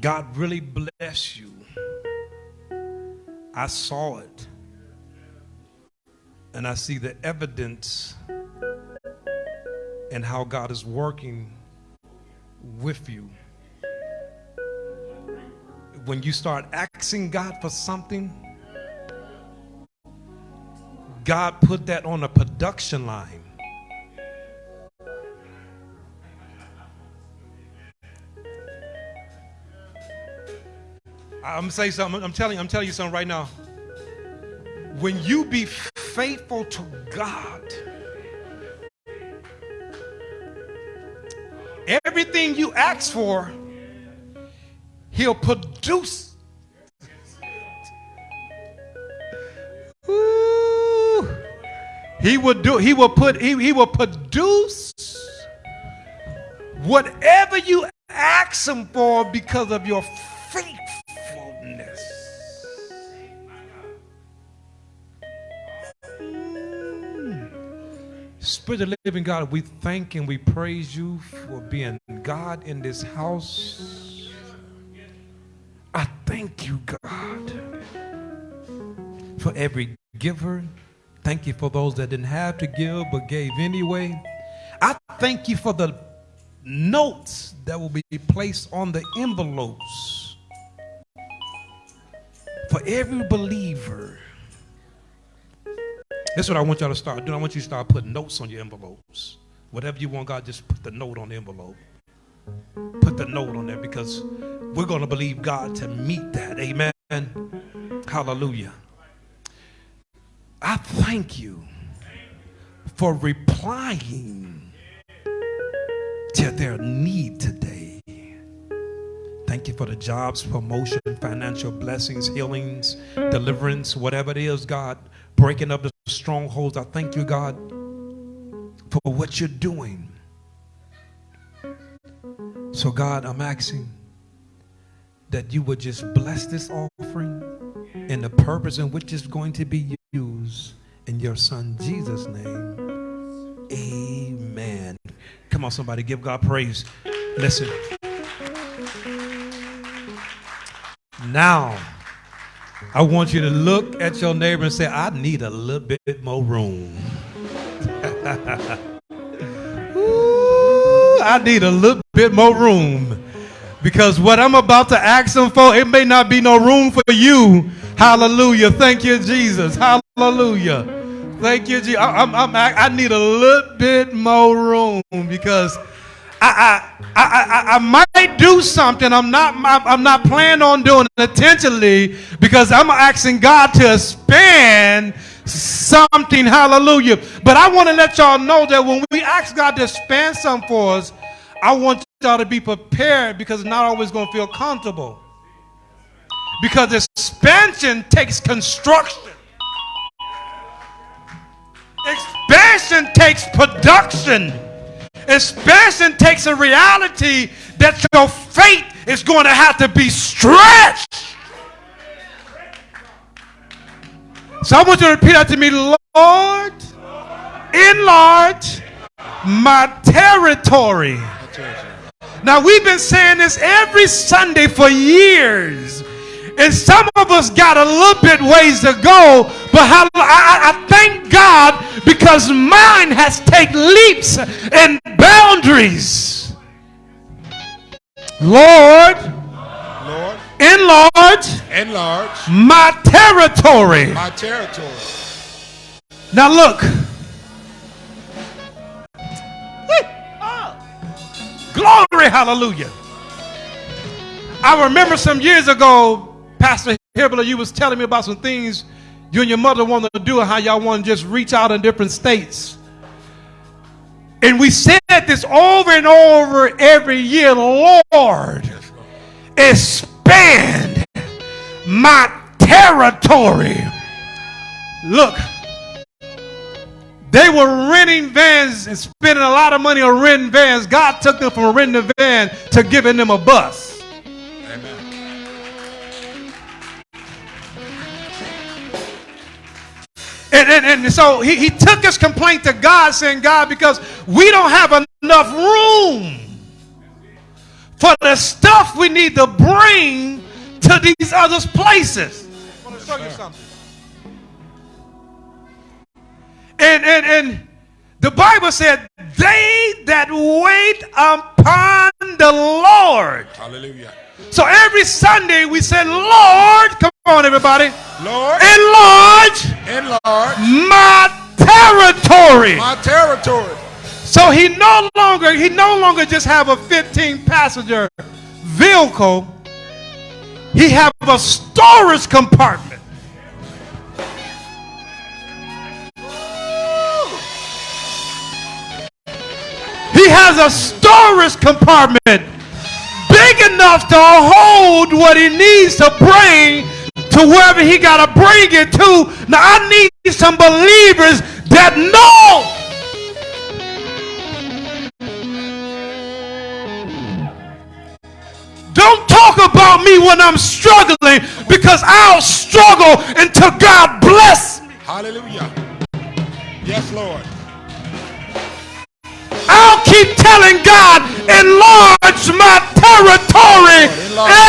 God really bless you. I saw it, and I see the evidence, and how God is working with you when you start asking God for something, God put that on a production line. I'm saying something. I'm telling I'm telling you something right now. When you be faithful to God, everything you ask for, He'll produce. Ooh. He will do. He will put. He, he will produce whatever you ask him for because of your faithfulness. Mm. Spirit of living God, we thank and we praise you for being God in this house. I thank you, God, for every giver. Thank you for those that didn't have to give but gave anyway. I thank you for the notes that will be placed on the envelopes for every believer. That's what I want y'all to start doing. I want you to start putting notes on your envelopes. Whatever you want, God, just put the note on the envelope. Put the note on there because we're going to believe God to meet that. Amen. Hallelujah. I thank you for replying to their need today. Thank you for the jobs, promotion, financial blessings, healings, deliverance, whatever it is, God, breaking up the strongholds. I thank you, God, for what you're doing. So, God, I'm asking that you would just bless this offering and the purpose in which it's going to be used in your son Jesus' name. Amen. Come on, somebody, give God praise. Listen. Now, I want you to look at your neighbor and say, I need a little bit more room. Ooh, I need a little bit more room. Because what I'm about to ask them for, it may not be no room for you. Hallelujah. Thank you, Jesus. Hallelujah. Thank you, Jesus. I, I'm, I'm, I need a little bit more room because I, I, I, I, might do something. I'm not, I'm not planning on doing it intentionally because I'm asking God to expand something. Hallelujah. But I want to let y'all know that when we ask God to expand something for us, I want y'all to be prepared because it's not always going to feel comfortable. Because expansion takes construction. Expansion takes production. Expansion takes a reality that your faith is going to have to be stretched. So I want you to repeat that to me, Lord, enlarge my territory. Now, we've been saying this every Sunday for years. And some of us got a little bit ways to go, but how, I, I thank God because mine has taken leaps and boundaries. Lord, Lord, enlarge enlarge my territory. my territory. Now look. Glory, hallelujah. I remember some years ago, Pastor Hibbler, you was telling me about some things you and your mother wanted to do and how y'all want to just reach out in different states. And we said this over and over every year, Lord, expand my territory. Look, they were renting vans and spending a lot of money on renting vans. God took them from renting a van to giving them a bus. Amen. And, and, and so he, he took his complaint to God, saying, God, because we don't have enough room for the stuff we need to bring to these other places. I want to show you something. And, and, and the Bible said, they that wait upon the Lord. Hallelujah. So every Sunday we said, Lord, come on, everybody, Lord, enlarge enlarge my territory. my territory. So he no longer he no longer just have a 15 passenger vehicle. He have a storage compartment. He has a storage compartment big enough to hold what he needs to bring to wherever he got to bring it to. Now, I need some believers that know. Don't talk about me when I'm struggling because I'll struggle until God bless me. Hallelujah. Yes, Lord. I'll keep telling God, enlarge my territory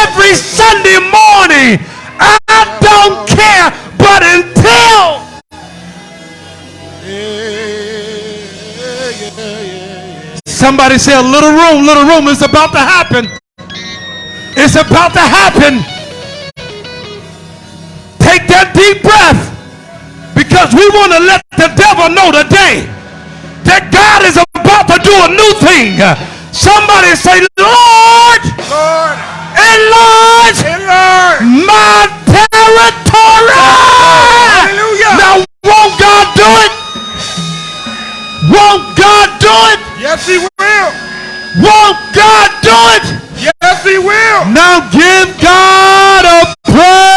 every Sunday morning. I don't care, but until somebody say a little room, little room is about to happen. It's about to happen. Take that deep breath because we want to let the devil know today that God is about to do a new thing. Somebody say, Lord, Lord, enlarge enlarge. my territory. Hallelujah. Now, won't God do it? Won't God do it? Yes, He will. Won't God do it? Yes, He will. Now give God a praise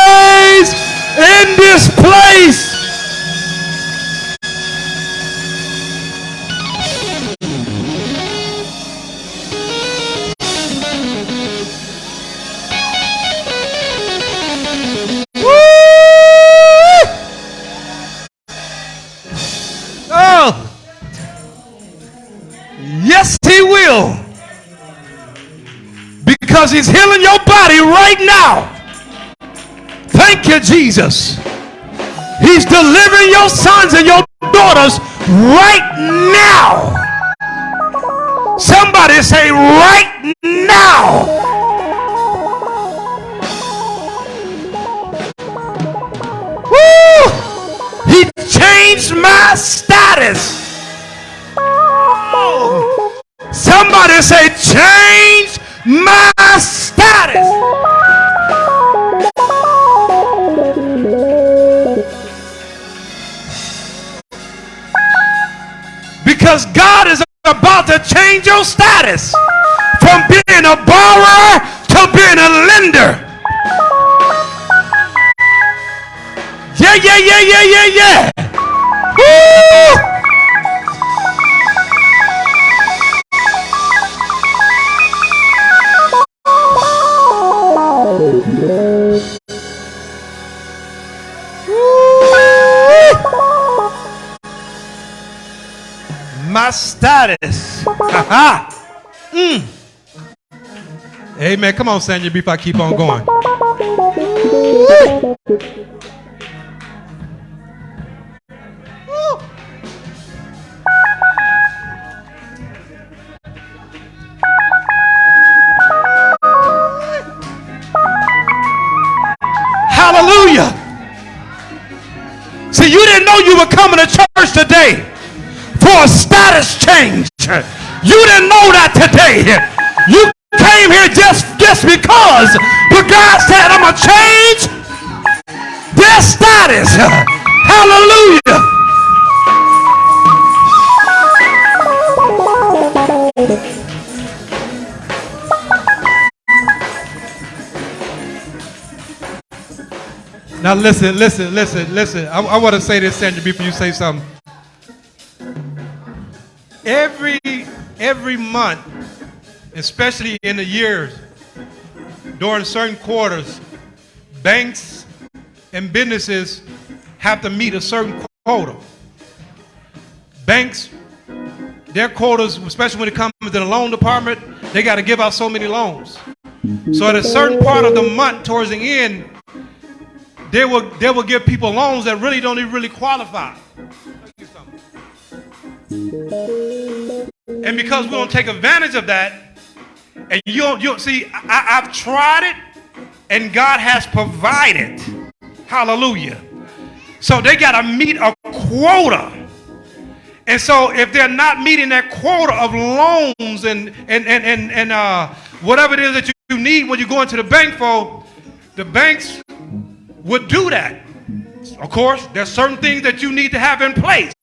Yes, he will. Because he's healing your body right now. Thank you, Jesus. He's delivering your sons and your daughters right now. Somebody say, right now. Woo! He changed my status. Oh. Somebody say, change my status. Because God is about to change your status from being a borrower to being a lender. Yeah, yeah, yeah, yeah, yeah, yeah. Woo! Status. mm. Amen. Come on, Sandra, before I keep on going. You didn't know that today. You came here just, just because. But God said, I'm going to change their status. Hallelujah. Now listen, listen, listen, listen. I, I want to say this, Sandra, before you say something. Every every month, especially in the years, during certain quarters, banks and businesses have to meet a certain quota. Banks, their quotas, especially when it comes to the loan department, they got to give out so many loans. So at a certain part of the month, towards the end, they will they will give people loans that really don't even really qualify. And because we don't take advantage of that, and you don't, you don't see, I, I've tried it, and God has provided. Hallelujah. So they got to meet a quota. And so if they're not meeting that quota of loans and and and and, and uh, whatever it is that you need when you go into the bank for, the banks would do that. Of course, there's certain things that you need to have in place.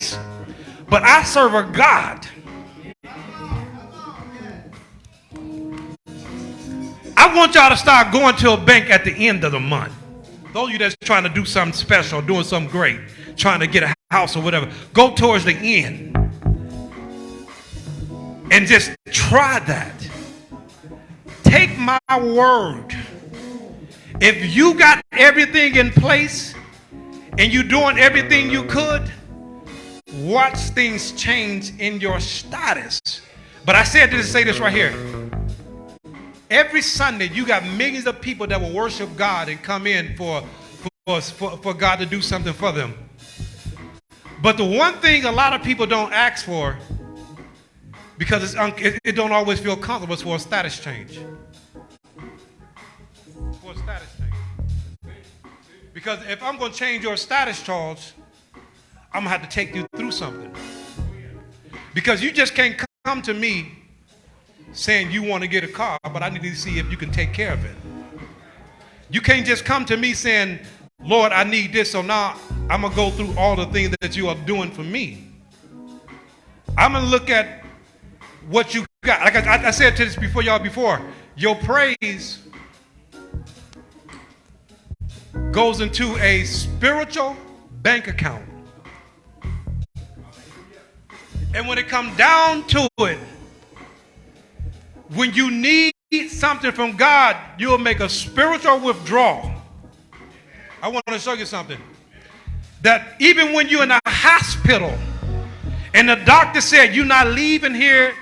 But I serve a God. I want y'all to start going to a bank at the end of the month. Those of you that's trying to do something special, doing something great, trying to get a house or whatever, go towards the end. And just try that. Take my word if you got everything in place and you're doing everything you could, watch things change in your status. But I said this to say this right here. Every Sunday, you got millions of people that will worship God and come in for, for, for, for God to do something for them. But the one thing a lot of people don't ask for, because it, it don't always feel comfortable, is for a status change. For a status change. Because if I'm going to change your status, Charles, I'm to have to take you through something. Because you just can't come to me saying you want to get a car, but I need to see if you can take care of it. You can't just come to me saying, Lord, I need this, so now I'm to go through all the things that you are doing for me. I'm to look at what you got. Like I, I said to this before y'all before, your praise goes into a spiritual bank account. And when it comes down to it, when you need something from God, you'll make a spiritual withdrawal. I want to show you something. That even when you're in a hospital and the doctor said you're not leaving here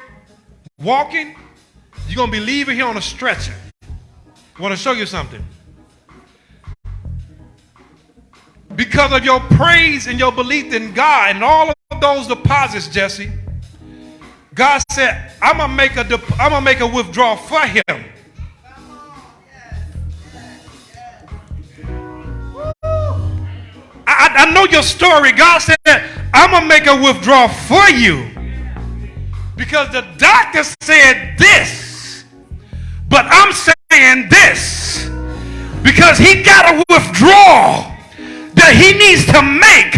walking, you're going to be leaving here on a stretcher. I want to show you something. Because of your praise and your belief in God and all of those deposits, Jesse, God said, I'm gonna make a I'm gonna make a withdrawal for him. I, I know your story. God said, I'm gonna make a withdrawal for you. Because the doctor said this, but I'm saying this. Because he got a withdrawal that he needs to make.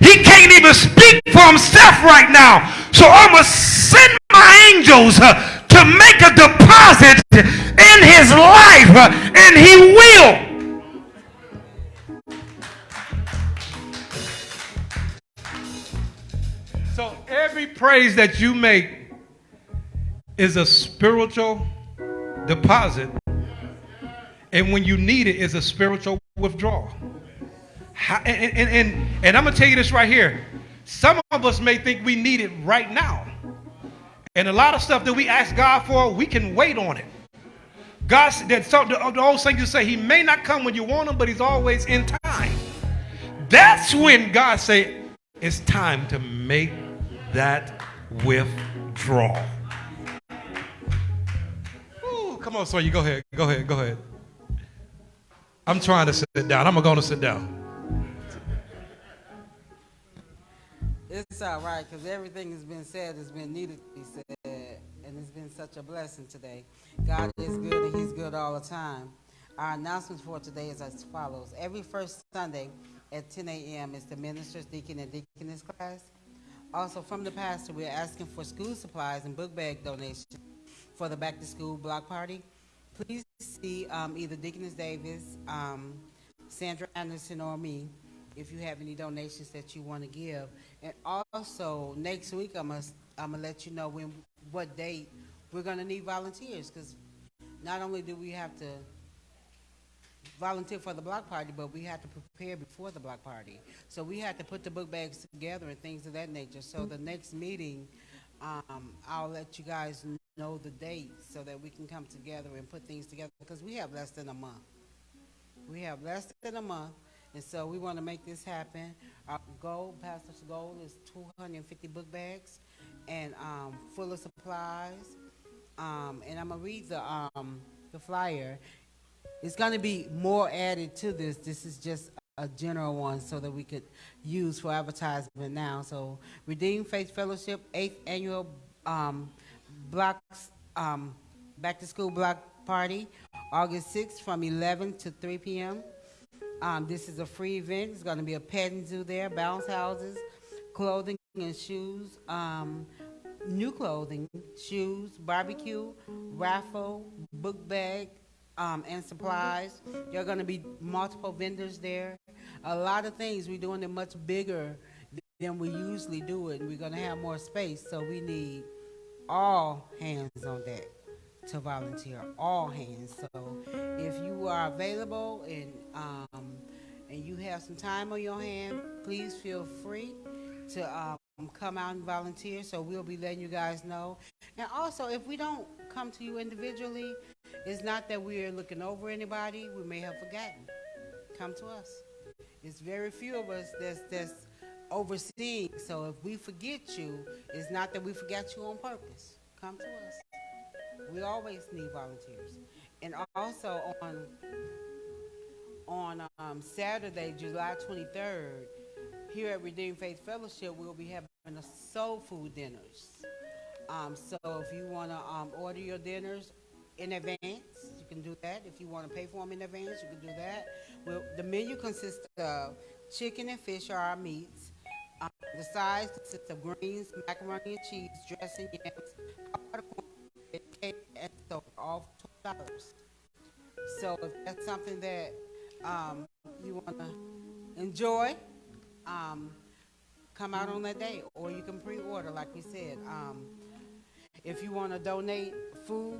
He can't even speak for himself right now. So I'm going to send my angels uh, to make a deposit in his life, uh, and he will. So every praise that you make is a spiritual deposit. And when you need it, is a spiritual withdrawal. And, and, and, and I'm going to tell you this right here. Some of us may think we need it right now. And a lot of stuff that we ask God for, we can wait on it. God, that so, the, the old saying you say, He may not come when you want Him, but He's always in time. That's when God say, it's time to make that withdrawal. Ooh, come on, so you go ahead, go ahead, go ahead. I'm trying to sit down. I'm going to sit down. It's all right, because everything has been said has been needed to be said, and it's been such a blessing today. God is good, and He's good all the time. Our announcements for today is as follows. Every first Sunday at 10 a.m. is the minister's deacon and deaconess class. Also, from the pastor, we're asking for school supplies and book bag donations for the back-to-school block party. Please see um, either Deaconess Davis, um, Sandra Anderson, or me if you have any donations that you want to give. And also, next week, I'm gonna, I'm gonna let you know when, what date we're gonna need volunteers, because not only do we have to volunteer for the block party, but we have to prepare before the block party. So we have to put the book bags together and things of that nature. So the next meeting, um, I'll let you guys know the date so that we can come together and put things together, because we have less than a month. We have less than a month, and so we want to make this happen. Our goal, Pastor's goal is two hundred and fifty book bags and, um, full of supplies. Um, and I'm gonna read the, um, the flyer. It's gonna be more added to this. This is just a general one so that we could use for advertisement now. So Redeemed Faith Fellowship, eighth annual, um, blocks, um, back to school block party, August sixth from eleven to three PM. Um, this is a free event. It's gonna be a petting zoo there, bounce houses, clothing and shoes, um, new clothing, shoes, barbecue, raffle, book bag, um, and supplies. There are gonna be multiple vendors there. A lot of things. We're doing it much bigger than we usually do it. and We're gonna have more space, so we need all hands on deck to volunteer, all hands. So if you are available and, um, and you have some time on your hand, please feel free to, um, come out and volunteer, so we'll be letting you guys know. And also, if we don't come to you individually, it's not that we're looking over anybody, we may have forgotten. Come to us. It's very few of us that's, that's overseeing, so if we forget you, it's not that we forgot you on purpose. Come to us. We always need volunteers. And also on, on, um, Saturday, July twenty-third, here at Redeemed Faith Fellowship, we'll be having a soul food dinners. Um, so if you wanna, um, order your dinners in advance, you can do that. If you wanna pay for them in advance, you can do that. Well, the menu consists of chicken and fish are our meats. Um, the sides consist of greens, macaroni and cheese, dressing, yams, cake, and so all twelve dollars. So if that's something that, um, you wanna enjoy, um, come out on that day, or you can pre-order, like we said. Um, if you want to donate food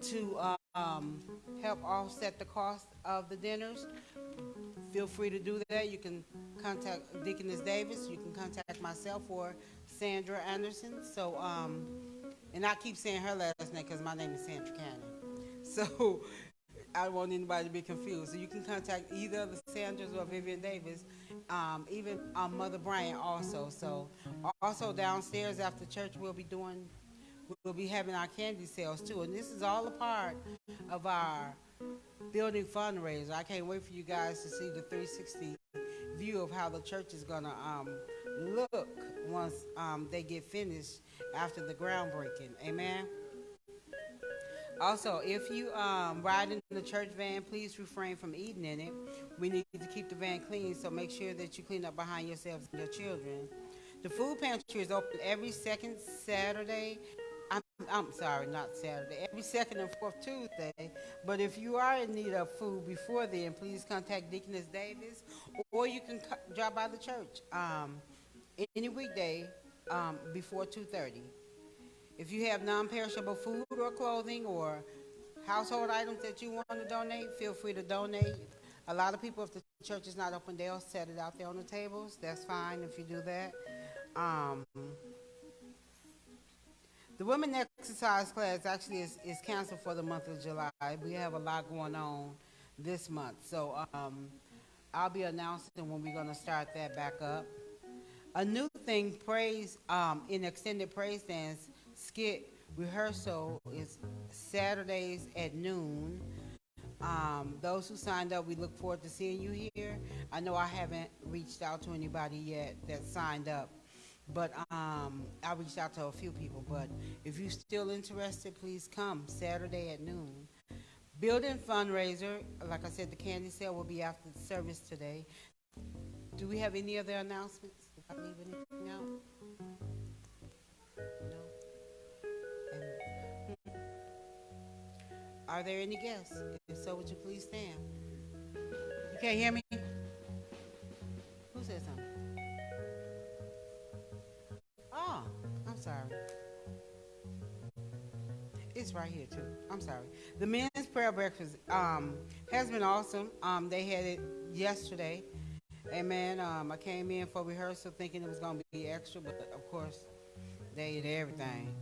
to um, help offset the cost of the dinners, feel free to do that. You can contact Deaconess Davis. You can contact myself or Sandra Anderson. So, um, and I keep saying her last name because my name is Sandra Cannon. So I don't want anybody to be confused. So you can contact either the Sanders or Vivian Davis, um, even um, Mother Bryant also. So also downstairs after church, we'll be doing, we'll be having our candy sales too. And this is all a part of our building fundraiser. I can't wait for you guys to see the 360 view of how the church is gonna um, look once um, they get finished after the groundbreaking. Amen. Also, if you um, ride in the church van, please refrain from eating in it. We need to keep the van clean, so make sure that you clean up behind yourselves and your children. The food pantry is open every second Saturday. I'm, I'm sorry, not Saturday, every second and fourth Tuesday. But if you are in need of food before then, please contact Deaconess Davis, or you can drop by the church um, any weekday um, before 2:30. If you have non-perishable food or clothing or household items that you want to donate, feel free to donate. A lot of people, if the church is not open, they'll set it out there on the tables. That's fine if you do that. Um, The women exercise class actually is, is canceled for the month of July. We have a lot going on this month, so, um, I'll be announcing when we're gonna start that back up. A new thing, praise, um, in extended praise dance skit rehearsal is Saturdays at noon. Um, those who signed up, we look forward to seeing you here. I know I haven't reached out to anybody yet that signed up, but um, I reached out to a few people. But if you're still interested, please come Saturday at noon. Building fundraiser, like I said, the candy sale will be after the service today. Do we have any other announcements? I leave anything out? Are there any guests? If so, would you please stand? You can't hear me? Who said something? Oh, I'm sorry. It's right here too. I'm sorry. The men's prayer breakfast um, has been awesome. Um, they had it yesterday. Amen. Um, I came in for rehearsal thinking it was going to be extra, but of course, they did everything.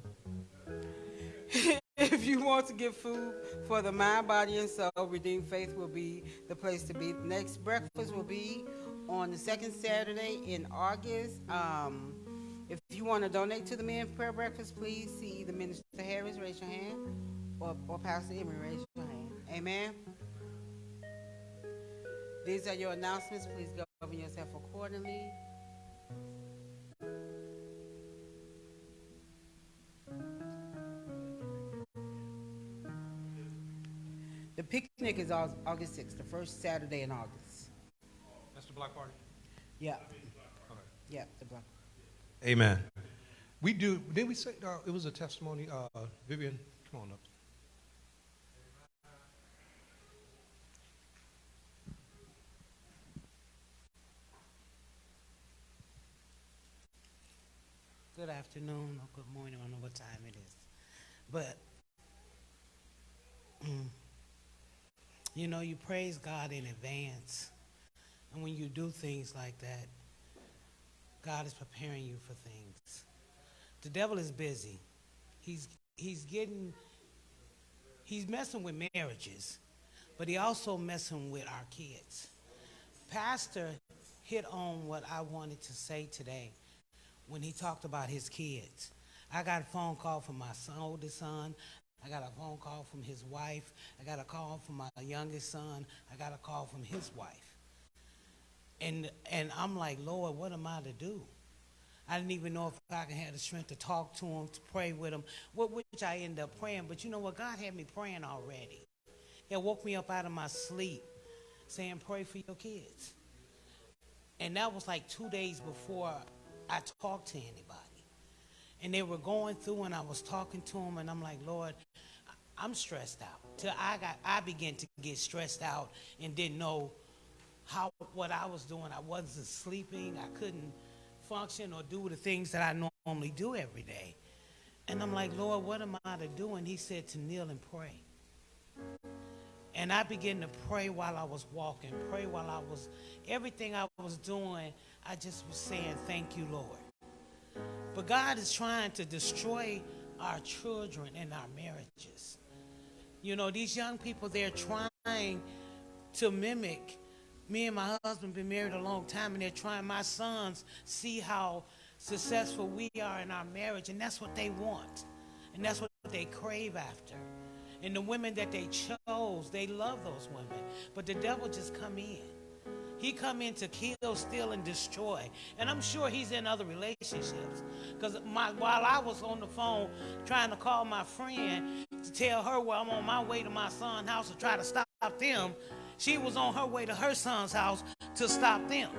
if you want to get food for the mind, body, and soul, Redeemed Faith will be the place to be. Next breakfast will be on the second Saturday in August. Um, if you want to donate to the men's prayer breakfast, please see either Minister Harris, raise your hand, or, or Pastor Emery, raise your hand. Amen. These are your announcements. Please govern yourself accordingly. The picnic is Au- August 6th, the first Saturday in August. That's the Black Party. Yeah. Yeah, the block. Amen. We do, did we say, uh, it was a testimony, uh, Vivian, come on up. Good afternoon or good morning, I don't know what time it is. But, mm, you know, you praise God in advance. And when you do things like that, God is preparing you for things. The devil is busy. He's, he's getting, he's messing with marriages, but he also messing with our kids. Pastor hit on what I wanted to say today when he talked about his kids. I got a phone call from my son, oldest son. I got a phone call from his wife. I got a call from my youngest son. I got a call from his wife. And and I'm like, Lord, what am I to do? I didn't even know if I can have the strength to talk to him, to pray with him, wh- which I ended up praying. But you know what? God had me praying already. He woke me up out of my sleep saying, pray for your kids. And that was like two days before I talked to anybody. And they were going through, and I was talking to them, and I'm like, Lord, I'm stressed out. Till I got, I began to get stressed out and didn't know how what I was doing. I wasn't sleeping. I couldn't function or do the things that I normally do every day. And I'm like, Lord, what am I to do? And He said to kneel and pray. And I began to pray while I was walking, pray while I was, everything I was doing, I just was saying, Thank you, Lord. But God is trying to destroy our children and our marriages. You know, these young people, they're trying to mimic. Me and my husband been married a long time, and they're trying. My sons see how successful we are in our marriage, and that's what they want, and that's what they crave after. And the women that they chose, they love those women, but the devil just come in. He come in to kill, steal, and destroy. And I'm sure he's in other relationships. Because while I was on the phone trying to call my friend to tell her where I'm on my way to my son's house to try to stop them, she was on her way to her son's house to stop them.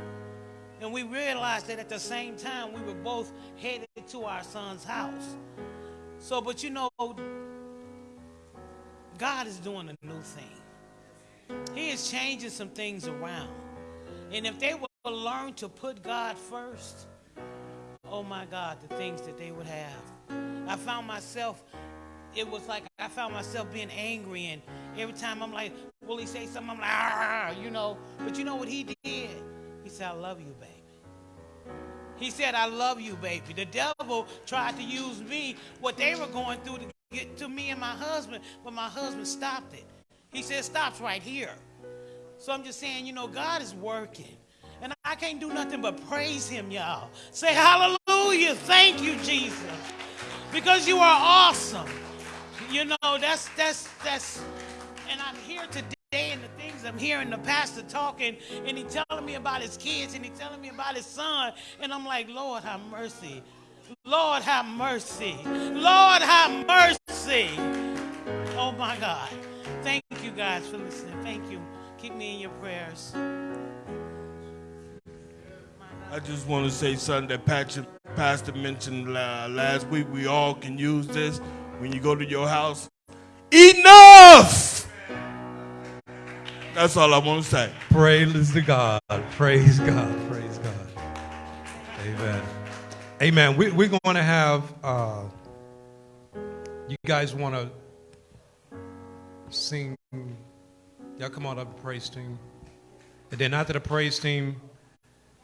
And we realized that at the same time we were both headed to our son's house. So, but you know, God is doing a new thing. He is changing some things around. And if they will learn to put God first, oh my God, the things that they would have. I found myself, it was like I found myself being angry, and every time I'm like, will he say something? I'm like, ah, you know. But you know what he did? He said, I love you, baby. He said, I love you, baby. The devil tried to use me, what they were going through to get to me and my husband, but my husband stopped it. He said, stops right here. So I'm just saying, you know, God is working. And I can't do nothing but praise him, y'all. Say hallelujah. Thank you, Jesus. Because you are awesome. You know, that's that's that's and I'm here today and the things I'm hearing the pastor talking and he telling me about his kids and he telling me about his son. And I'm like, Lord, have mercy. Lord, have mercy. Lord, have mercy. Oh my God. Thank you guys for listening. Thank you. Keep me in your prayers. I just want to say something that Patrick, Pastor mentioned uh, last week. We all can use this when you go to your house. Enough! That's all I want to say. Praise to God. Praise God. Praise God. Amen. Amen. We, we're going to have, uh, you guys want to sing? Y'all come on up, the praise team. And then after the praise team,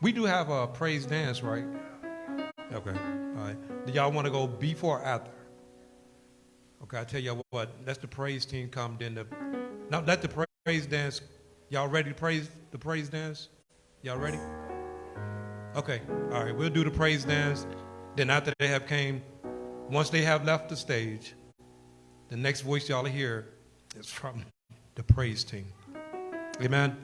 we do have a praise dance, right? Okay. All right. Do y'all want to go before or after? Okay, I tell y'all what, let the praise team come, then the, now let the praise dance, y'all ready to praise the praise dance? Y'all ready? Okay, all right, we'll do the praise dance. Then after they have came, once they have left the stage, the next voice y'all hear is from the praise team. Amen.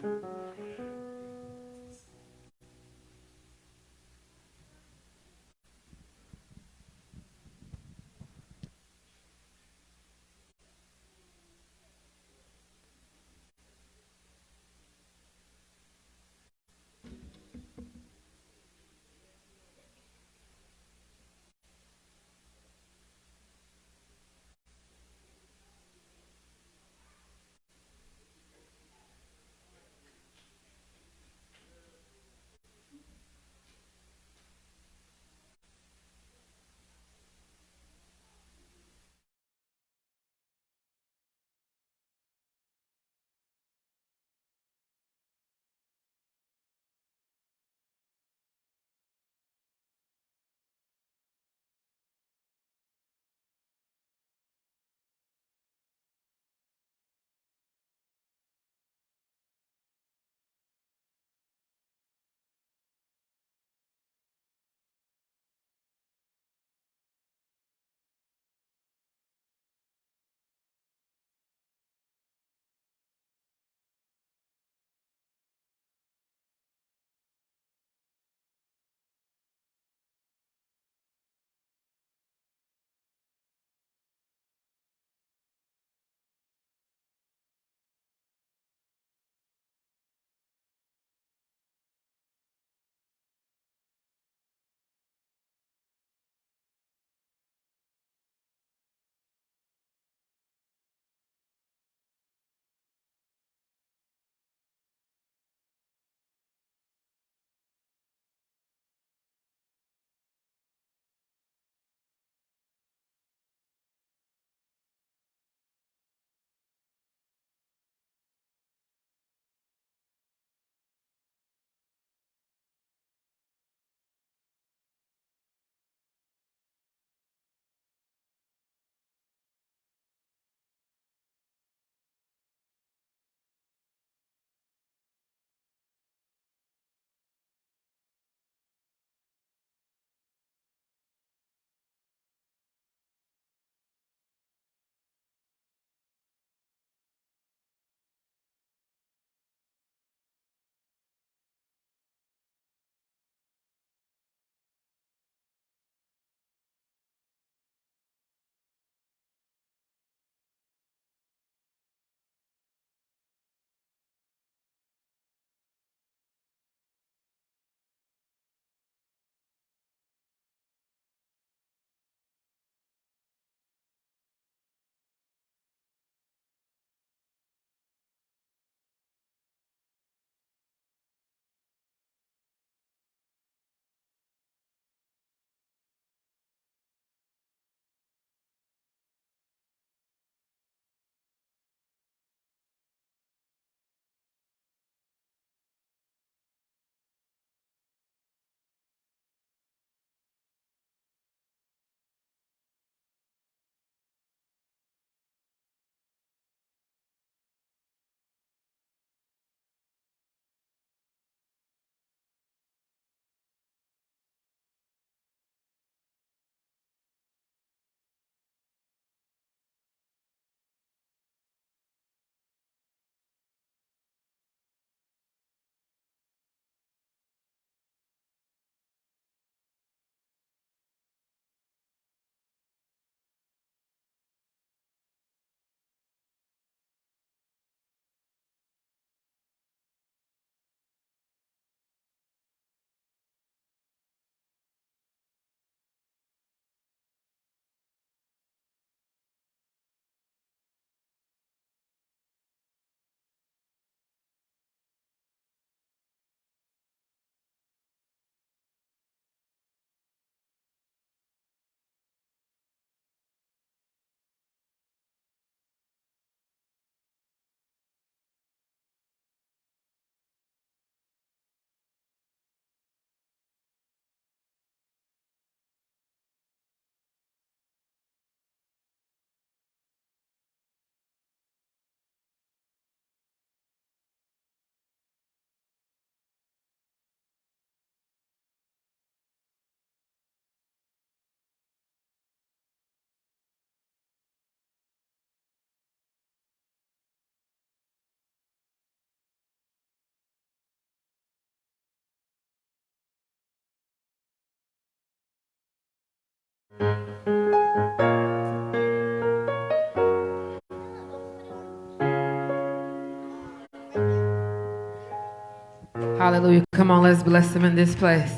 Hallelujah. Come on, let's bless him in this place.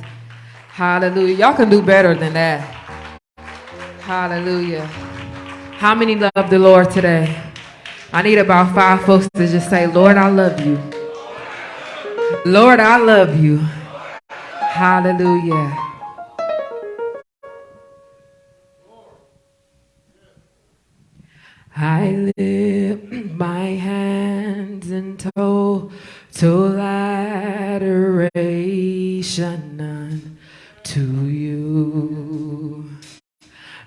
Hallelujah. Y'all can do better than that. Hallelujah. How many love the Lord today? I need about five folks to just say, Lord, I love you. Lord, I love you. Hallelujah. I lift my hands in total adoration unto you.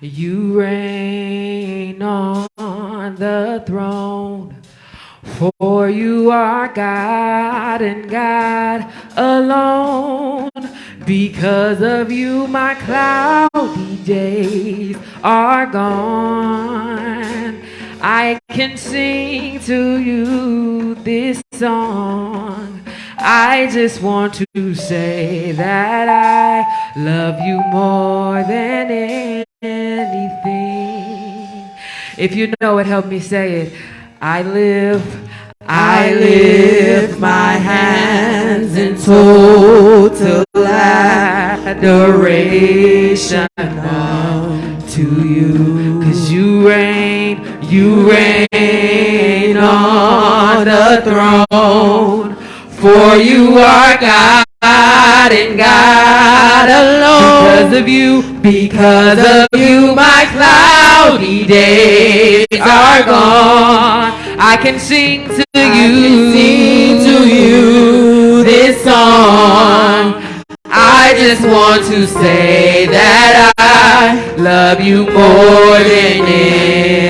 You reign on the throne, for you are God and God alone. Because of you, my cloudy days are gone. I can sing to you this song. I just want to say that I love you more than anything. If you know it, help me say it. I live, I lift my hands in total adoration to you. Cause you reign, you reign on the throne. For you are God and God alone. Because of you, because of you, my cloudy days are gone. I can sing to you, sing to you this song. I just want to say that I love you more than anything.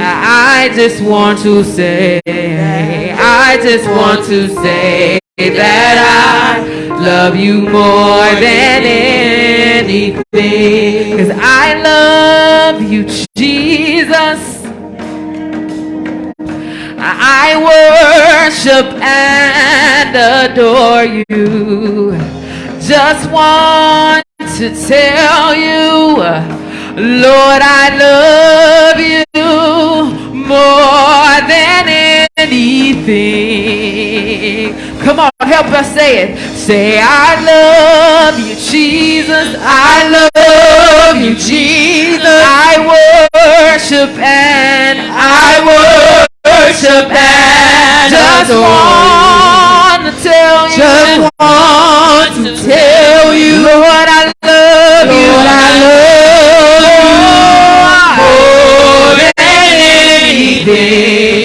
I just want to say, I just want to say that I love you more than anything. Cause I love you, Jesus. I worship and adore you. Just want to tell you, Lord, I love you more than anything. Come on, help us say it. Say, I love you, Jesus. I love you, Jesus. I worship and I worship and just want to tell you, just want to tell you, Lord, I love anything.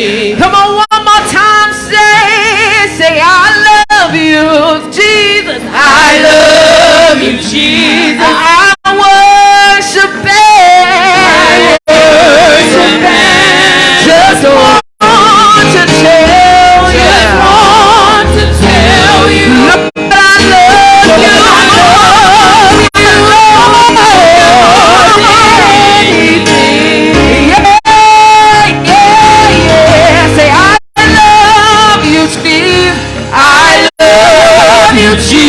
Love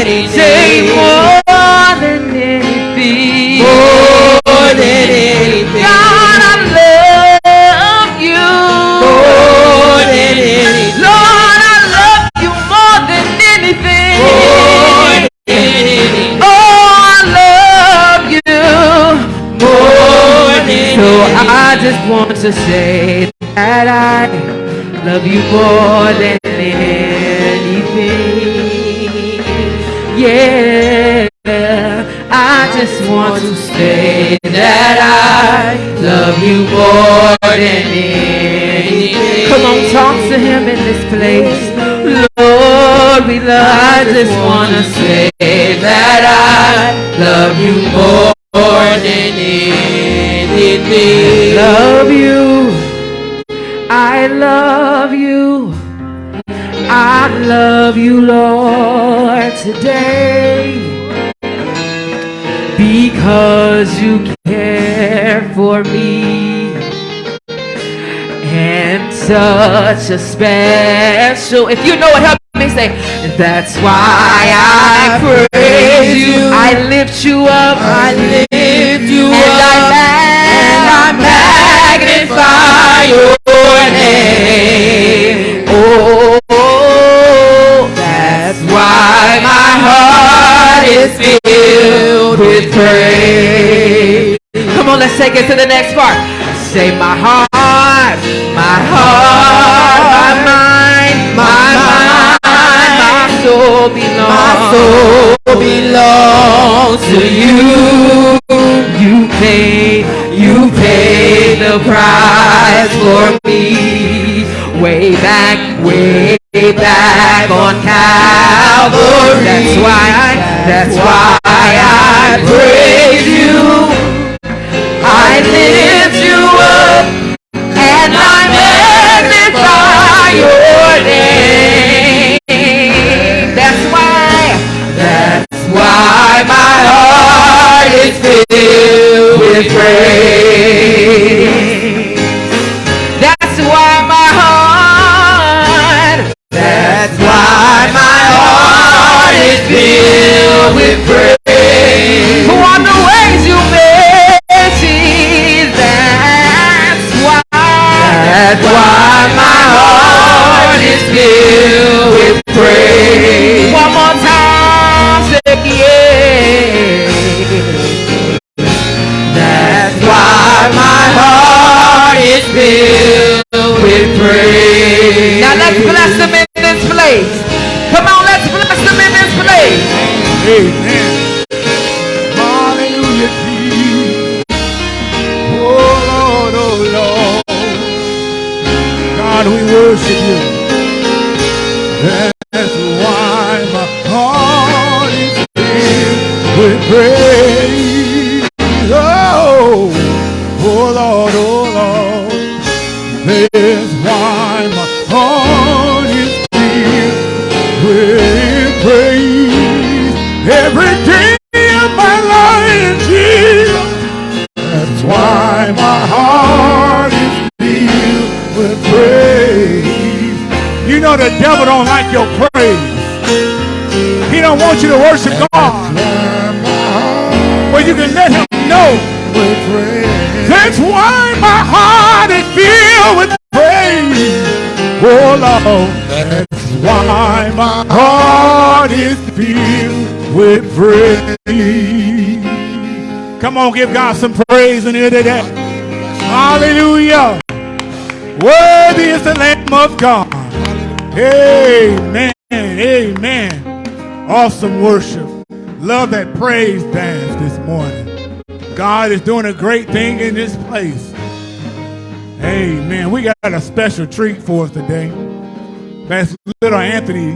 to say that I love you more than anything. Yeah, I just want to say that I love you more than anything. Come on, talk to him in this place. Such a special. If you know it, help me say. That's why I praise you. I lift you up. I lift you up. and I magnify your name. Oh, that's why my heart is filled with praise. Come on, let's take it to the next part. Say my heart, my heart, belongs. My soul belongs to you. You paid, you paid the price for me. Way back, way back on Calvary. That's why I, that's why I praise you. With praise. With praise. Come on, give God some praise in here today. Hallelujah. Worthy is the Lamb of God. Amen. Amen. Awesome worship. Love that praise dance this morning. God is doing a great thing in this place. Amen. We got a special treat for us today. That's little Anthony.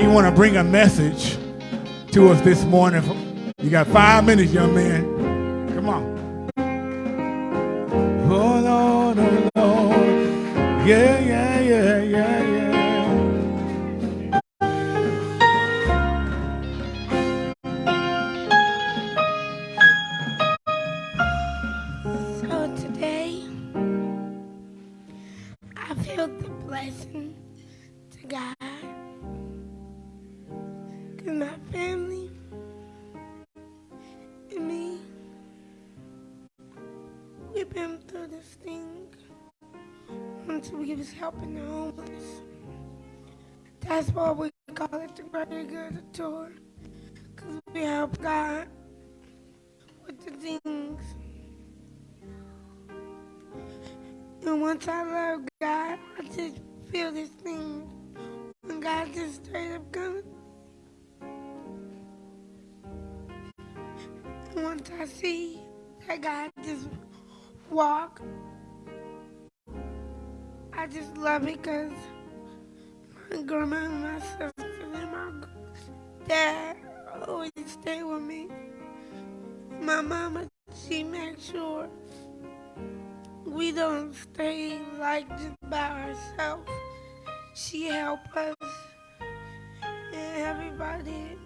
He want to bring a message to us this morning. You got five minutes, young man. Come on. Oh Lord, oh Lord. Yeah, yeah, yeah, yeah, yeah. So today, I feel the blessing family and me, we've been through this thing once we was helping the homeless. That's why we call it the Greater Good Tour. Because we help God with the things. And once I love God, I just feel this thing. When God just straight up comes. Once I see that God just walk, I just love it because my grandma and my sister and my dad always stay with me. My mama, she makes sure we don't stay like just by ourselves. She help us and everybody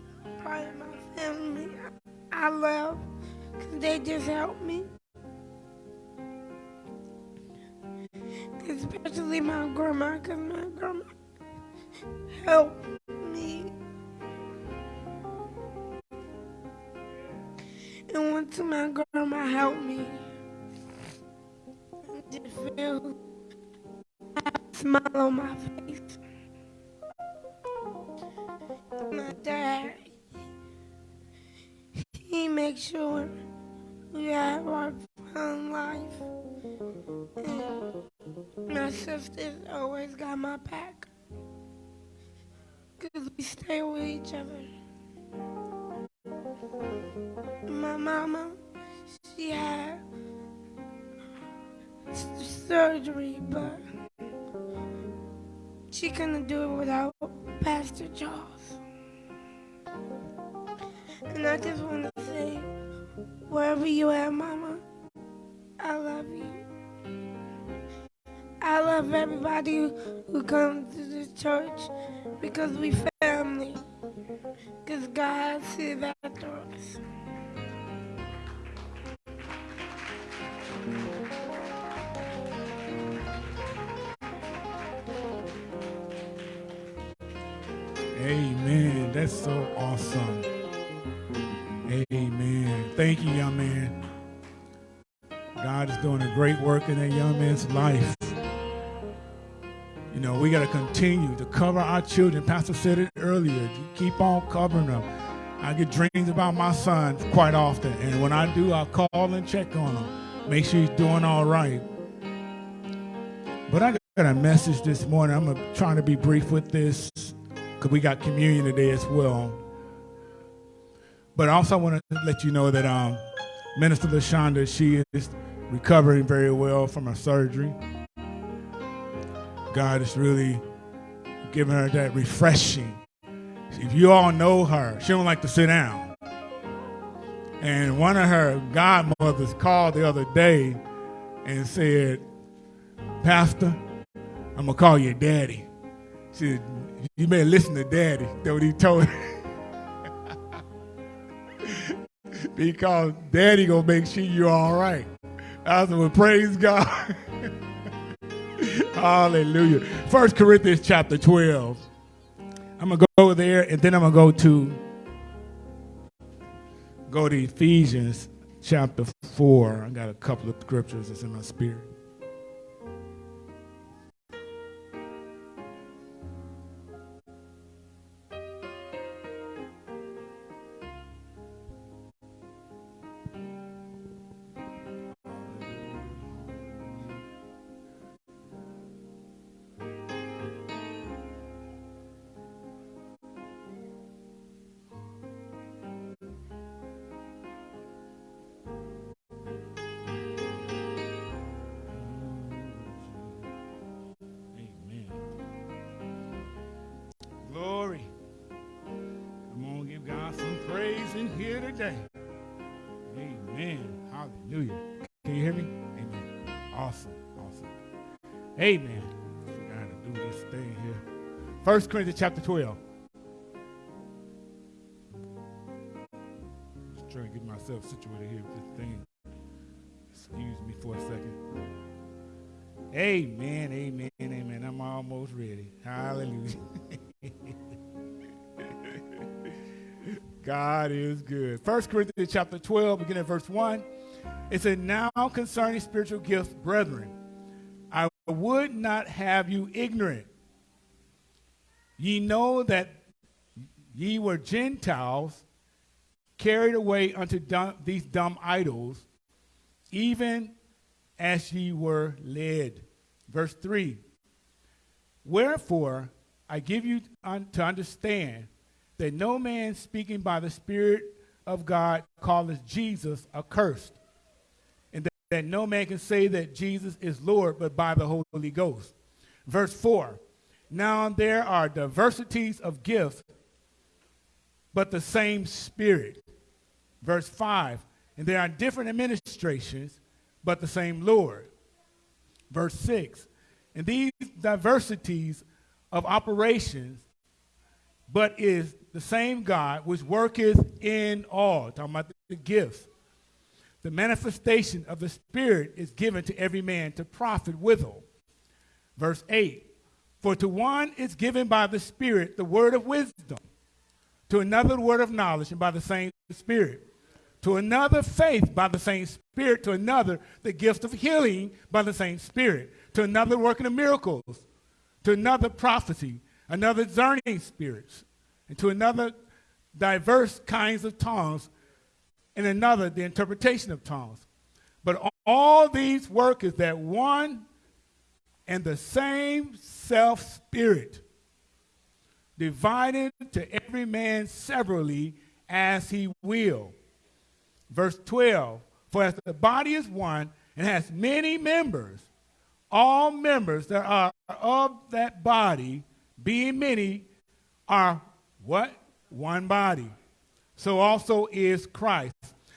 part of my family I love because they just help me. Especially my grandma because my grandma helped me. And once my grandma helped me, I just feel a smile on my face. My dad, he makes sure we have our fun life. And my sisters always got my back. Because we stay with each other. My mama, she had surgery, but she couldn't do it without Pastor Charles. And I just want to say, wherever you are, Mama, I love you. I love everybody who, comes to this church because we family. Because God sees after us. Amen. That's so awesome. Amen. Thank you, young man. God is doing a great work in that young man's life. You know, we got to continue to cover our children. Pastor said it earlier. Keep on covering them. I get dreams about my son quite often, and when I do, I'll call and check on him. Make sure he's doing all right. But I got a message this morning. I'm trying to be brief with this because we got communion today as well. But I also want to let you know that um, Minister LaShonda, she is recovering very well from her surgery. God is really giving her that refreshing. If you all know her, she don't like to sit down. And one of her godmothers called the other day and said, Pastor, I'm gonna call you daddy. She said, you better listen to daddy. That's what he told her. because daddy gonna make sure you're all right. I said, well, praise God. Hallelujah. First Corinthians chapter 12. I'm gonna go there and then I'm gonna go to go to Ephesians chapter 4. I got a couple of scriptures that's in my spirit. 1 Corinthians chapter 12. Just trying to get myself situated here with this thing. Excuse me for a second. Amen, amen, amen. I'm almost ready. Hallelujah. God is good. 1 Corinthians chapter 12, beginning at verse 1. It said, Now concerning spiritual gifts, brethren, I would not have you ignorant. Ye know that ye were Gentiles carried away unto dumb, these dumb idols, even as ye were led. Verse 3 Wherefore I give you un- to understand that no man speaking by the Spirit of God calleth Jesus accursed, and that, that no man can say that Jesus is Lord but by the Holy Ghost. Verse 4 Now there are diversities of gifts, but the same Spirit. Verse 5 And there are different administrations, but the same Lord. Verse 6 And these diversities of operations, but is the same God which worketh in all. Talking about the gifts. The manifestation of the Spirit is given to every man to profit withal. Verse 8 For to one is given by the Spirit the word of wisdom, to another the word of knowledge, and by the same Spirit. To another, faith by the same Spirit. To another, the gift of healing by the same Spirit. To another, working of miracles. To another, prophecy. Another, discerning spirits. And to another, diverse kinds of tongues. And another, the interpretation of tongues. But all these work is that one and the same self spirit, divided to every man severally as he will. Verse 12 For as the body is one and has many members, all members that are of that body, being many, are what? One body. So also is Christ.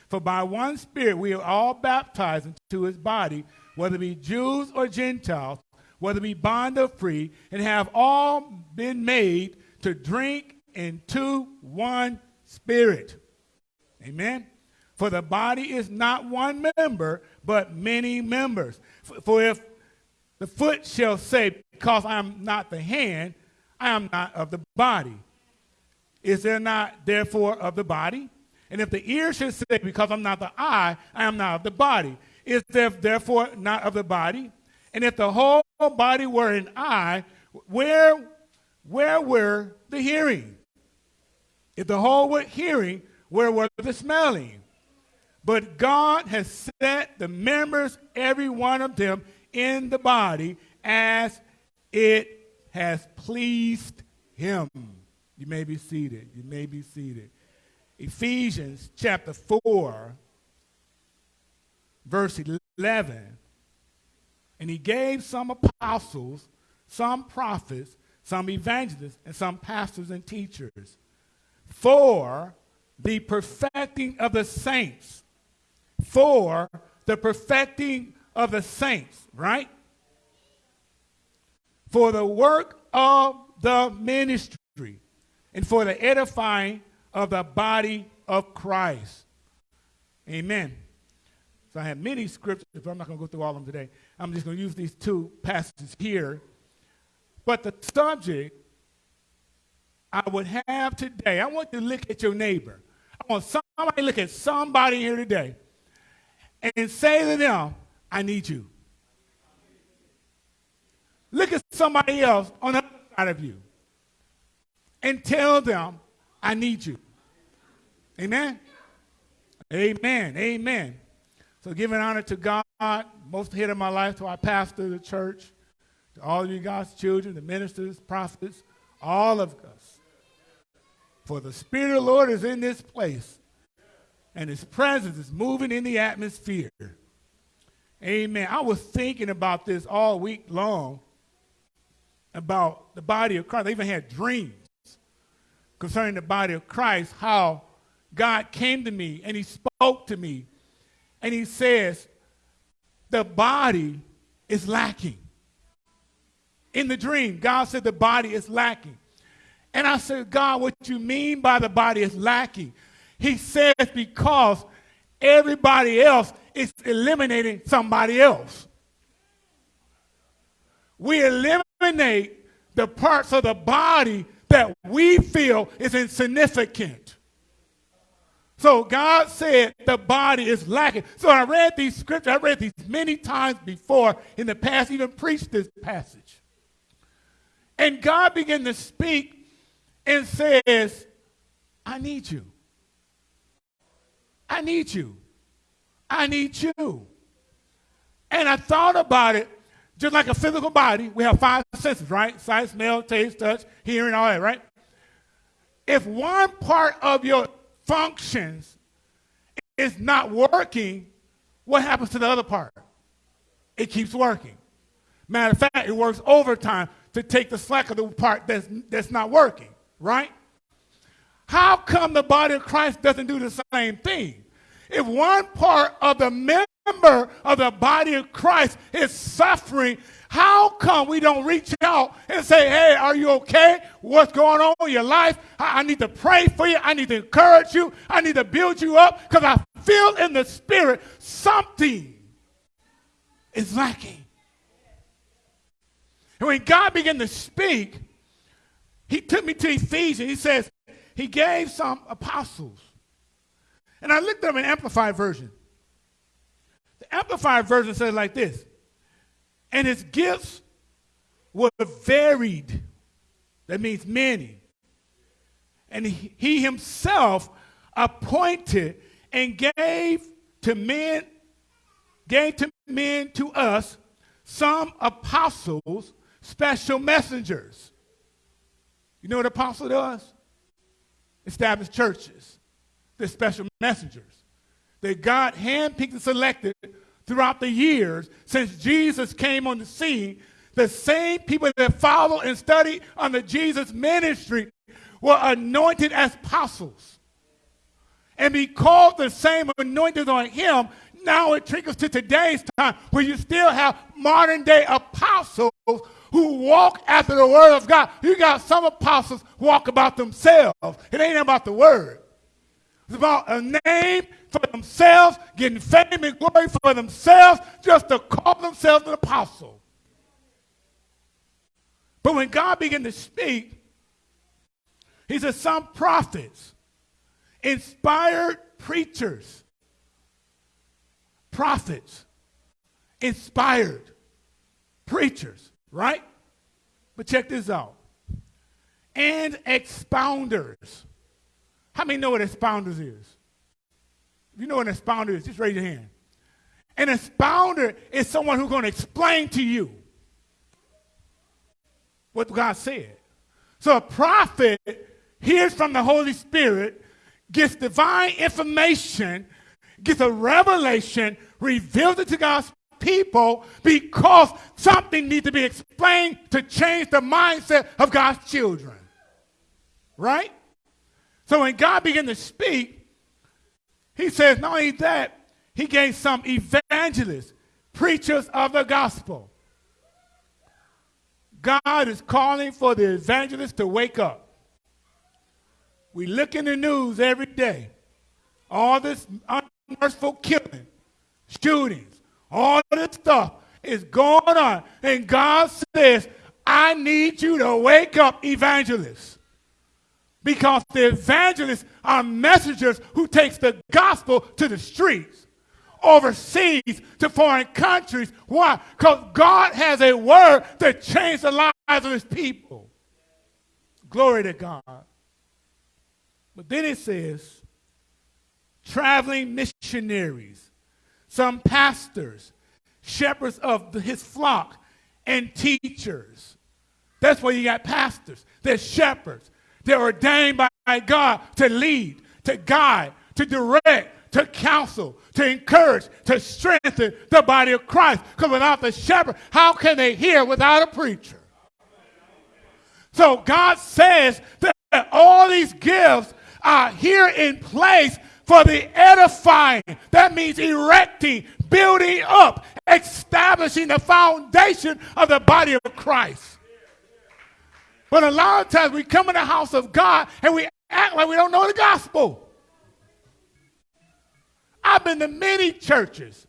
For by one Spirit we are all baptized into his body, whether be Jews or Gentiles, whether be bond or free, and have all been made to drink into one Spirit. Amen. For the body is not one member, but many members. For if the foot shall say, Because I am not the hand, I am not of the body. Is there not therefore of the body? And if the ear should say, Because I'm not the eye, I am not of the body. Is there therefore not of the body? And if the whole body were an eye, where, where were the hearing? If the whole were hearing, where were the smelling? But God has set the members, every one of them, in the body as it has pleased him. You may be seated. You may be seated. Ephesians chapter 4, verse 11. And he gave some apostles, some prophets, some evangelists, and some pastors and teachers for the perfecting of the saints. For the perfecting of the saints, right? For the work of the ministry and for the edifying of the body of Christ. Amen. So I have many scriptures, but I'm not going to go through all of them today. I'm just going to use these two passages here. But the subject I would have today, I want you to look at your neighbor. I want somebody look at somebody here today and say to them, I need you. Look at somebody else on the other side of you and tell them, I need you. Amen? Amen. Amen. So giving honor to God, most head of my life, to our pastor, the church, to all of you God's children, the ministers, prophets, all of us. For the Spirit of the Lord is in this place, and His presence is moving in the atmosphere. Amen. I was thinking about this all week long about the body of Christ. I even had dreams concerning the body of Christ, how God came to me and He spoke to me, and He says, The body is lacking. In the dream, God said the body is lacking. And I said, God, what you mean by the body is lacking? He says, because everybody else is eliminating somebody else. We're eliminate the parts of the body that we feel is insignificant. So God said the body is lacking. So I read these scriptures, I read these many times before in the past, even preached this passage. And God began to speak and says, I need you. I need you. I need you. And I thought about it just like a physical body. We have five senses, right? Sight, smell, taste, touch, hearing, all that, right? If one part of your functions is not working, what happens to the other part? It keeps working. Matter of fact, it works overtime to take the slack of the part that's, that's not working, right? How come the body of Christ doesn't do the same thing? If one part of the member of the body of Christ is suffering, how come we don't reach out and say, hey, are you okay? What's going on in your life? I, I need to pray for you. I need to encourage you. I need to build you up because I feel in the spirit something is lacking. And when God began to speak, he took me to Ephesians. He says, he gave some apostles. And I looked up an amplified version. The amplified version says like this and his gifts were varied. That means many. And he, himself appointed and gave to men, gave to men to us some apostles, special messengers. You know what apostle does? Establish churches. They're special messengers. That God handpicked and selected throughout the years since Jesus came on the scene, the same people that followed and studied under Jesus' ministry were anointed as apostles. And because the same anointing on him, now it trickles to today's time where you still have modern day apostles who walk after the word of God. You got some apostles walk about themselves. It ain't about the word. It's about a name for themselves, getting fame and glory for themselves, just to call themselves an apostle. But when God began to speak, he said, Some prophets, inspired preachers, prophets, inspired preachers, right? But check this out. And expounders. How many know what expounders is? If you know what an expounder is, just raise your hand. An expounder is someone who's going to explain to you what God said. So a prophet hears from the Holy Spirit, gets divine information, gets a revelation, reveals it to God's people because something needs to be explained to change the mindset of God's children. Right? So when God began to speak, he says, not only that, he gave some evangelists, preachers of the gospel. God is calling for the evangelists to wake up. We look in the news every day. All this unmerciful killing, shootings, all this stuff is going on. And God says, I need you to wake up, evangelists because the evangelists are messengers who takes the gospel to the streets overseas to foreign countries. Why? Because god has a word to change the lives of his people. Glory to god. But then it says traveling missionaries some pastors shepherds of his flock and teachers. That's where you got pastors. They're shepherds. They're ordained by God to lead, to guide, to direct, to counsel, to encourage, to strengthen the body of Christ. Because without the shepherd, how can they hear without a preacher? So God says that all these gifts are here in place for the edifying. That means erecting, building up, establishing the foundation of the body of Christ. But a lot of times we come in the house of God and we act like we don't know the gospel. I've been to many churches.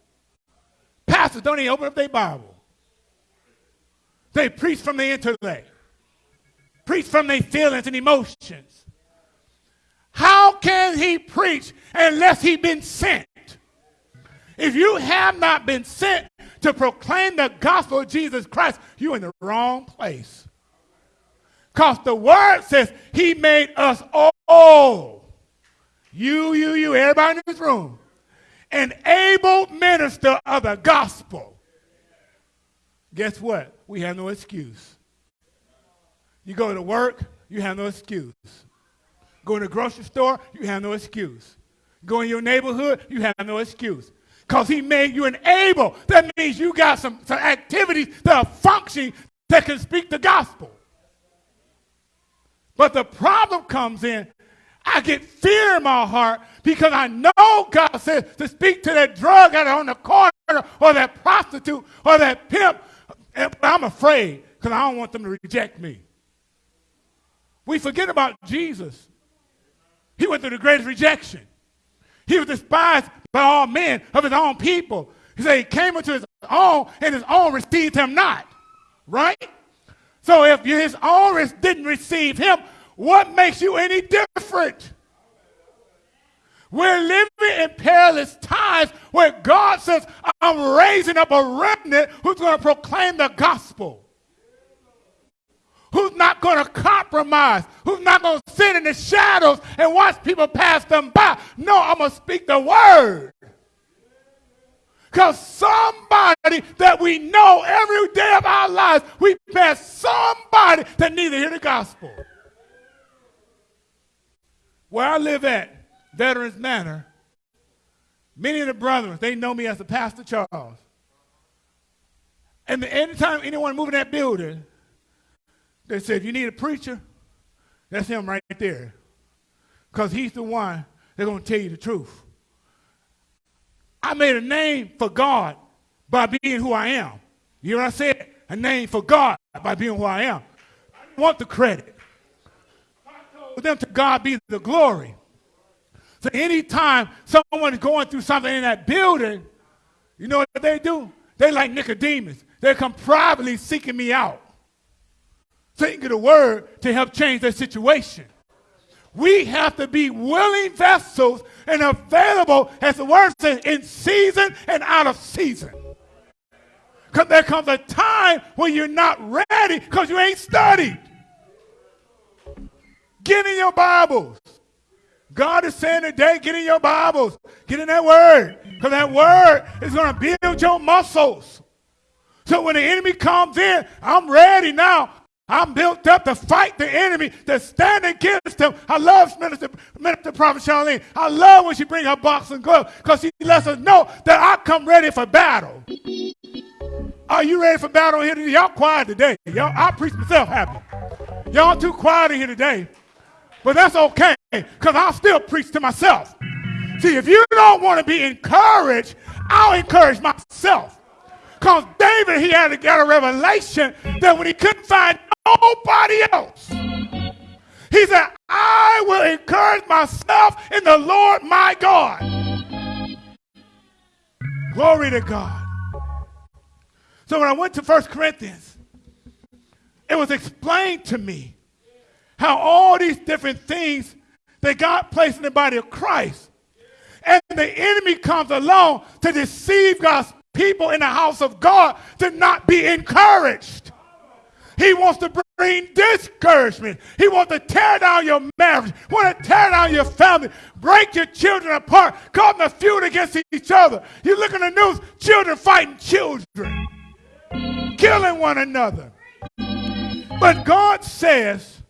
Pastors don't even open up their Bible. They preach from the intellect, preach from their feelings and emotions. How can he preach unless he been sent? If you have not been sent to proclaim the gospel of Jesus Christ, you're in the wrong place. Because the word says he made us all, you, you, you, everybody in this room, an able minister of the gospel. Guess what? We have no excuse. You go to work, you have no excuse. Go to the grocery store, you have no excuse. Go in your neighborhood, you have no excuse because he made you an able. That means you got some, some activities that are functioning that can speak the gospel. But the problem comes in, I get fear in my heart because I know God says to speak to that drug addict on the corner or that prostitute or that pimp. I'm afraid because I don't want them to reject me. We forget about Jesus. He went through the greatest rejection. He was despised by all men of his own people. He said he came into his own, and his own received him not. Right? So if his own didn't receive him, what makes you any different? We're living in perilous times where God says, I'm raising up a remnant who's going to proclaim the gospel who's not going to compromise, who's not going to sit in the shadows and watch people pass them by. No, I'm going to speak the word. Because somebody that we know every day of our lives, we pass somebody that needs to hear the gospel. Where I live at, Veterans Manor, many of the brothers, they know me as the Pastor Charles. And anytime anyone move in that building, they said, if you need a preacher, that's him right there. Because he's the one that's going to tell you the truth. I made a name for God by being who I am. You know what I said? A name for God by being who I am. I want the credit. For them to God be the glory. So anytime someone is going through something in that building, you know what they do? They like Nicodemus. They come privately seeking me out of the word to help change their situation. We have to be willing vessels and available, as the word says, in season and out of season. Because there comes a time when you're not ready because you ain't studied. Get in your Bibles. God is saying today, get in your Bibles. Get in that word. Because that word is going to build your muscles. So when the enemy comes in, I'm ready now. I'm built up to fight the enemy, to stand against him. I love Minister, Minister Prophet Charlene. I love when she bring her boxing gloves because she lets us know that I come ready for battle. Are you ready for battle here today? Y'all quiet today. Y'all, I preach myself happy. Y'all too quiet here today. But that's okay because I'll still preach to myself. See, if you don't want to be encouraged, I'll encourage myself. Because David, he had to get a revelation that when he couldn't find nobody else. He said, I will encourage myself in the Lord my God. Glory to God. So when I went to 1 Corinthians, it was explained to me how all these different things that God placed in the body of Christ, and the enemy comes along to deceive God's people in the house of God to not be encouraged. He wants to bring discouragement. He wants to tear down your marriage, want to tear down your family, break your children apart, cause them feud against each other. You look in the news, children fighting children, killing one another. But God says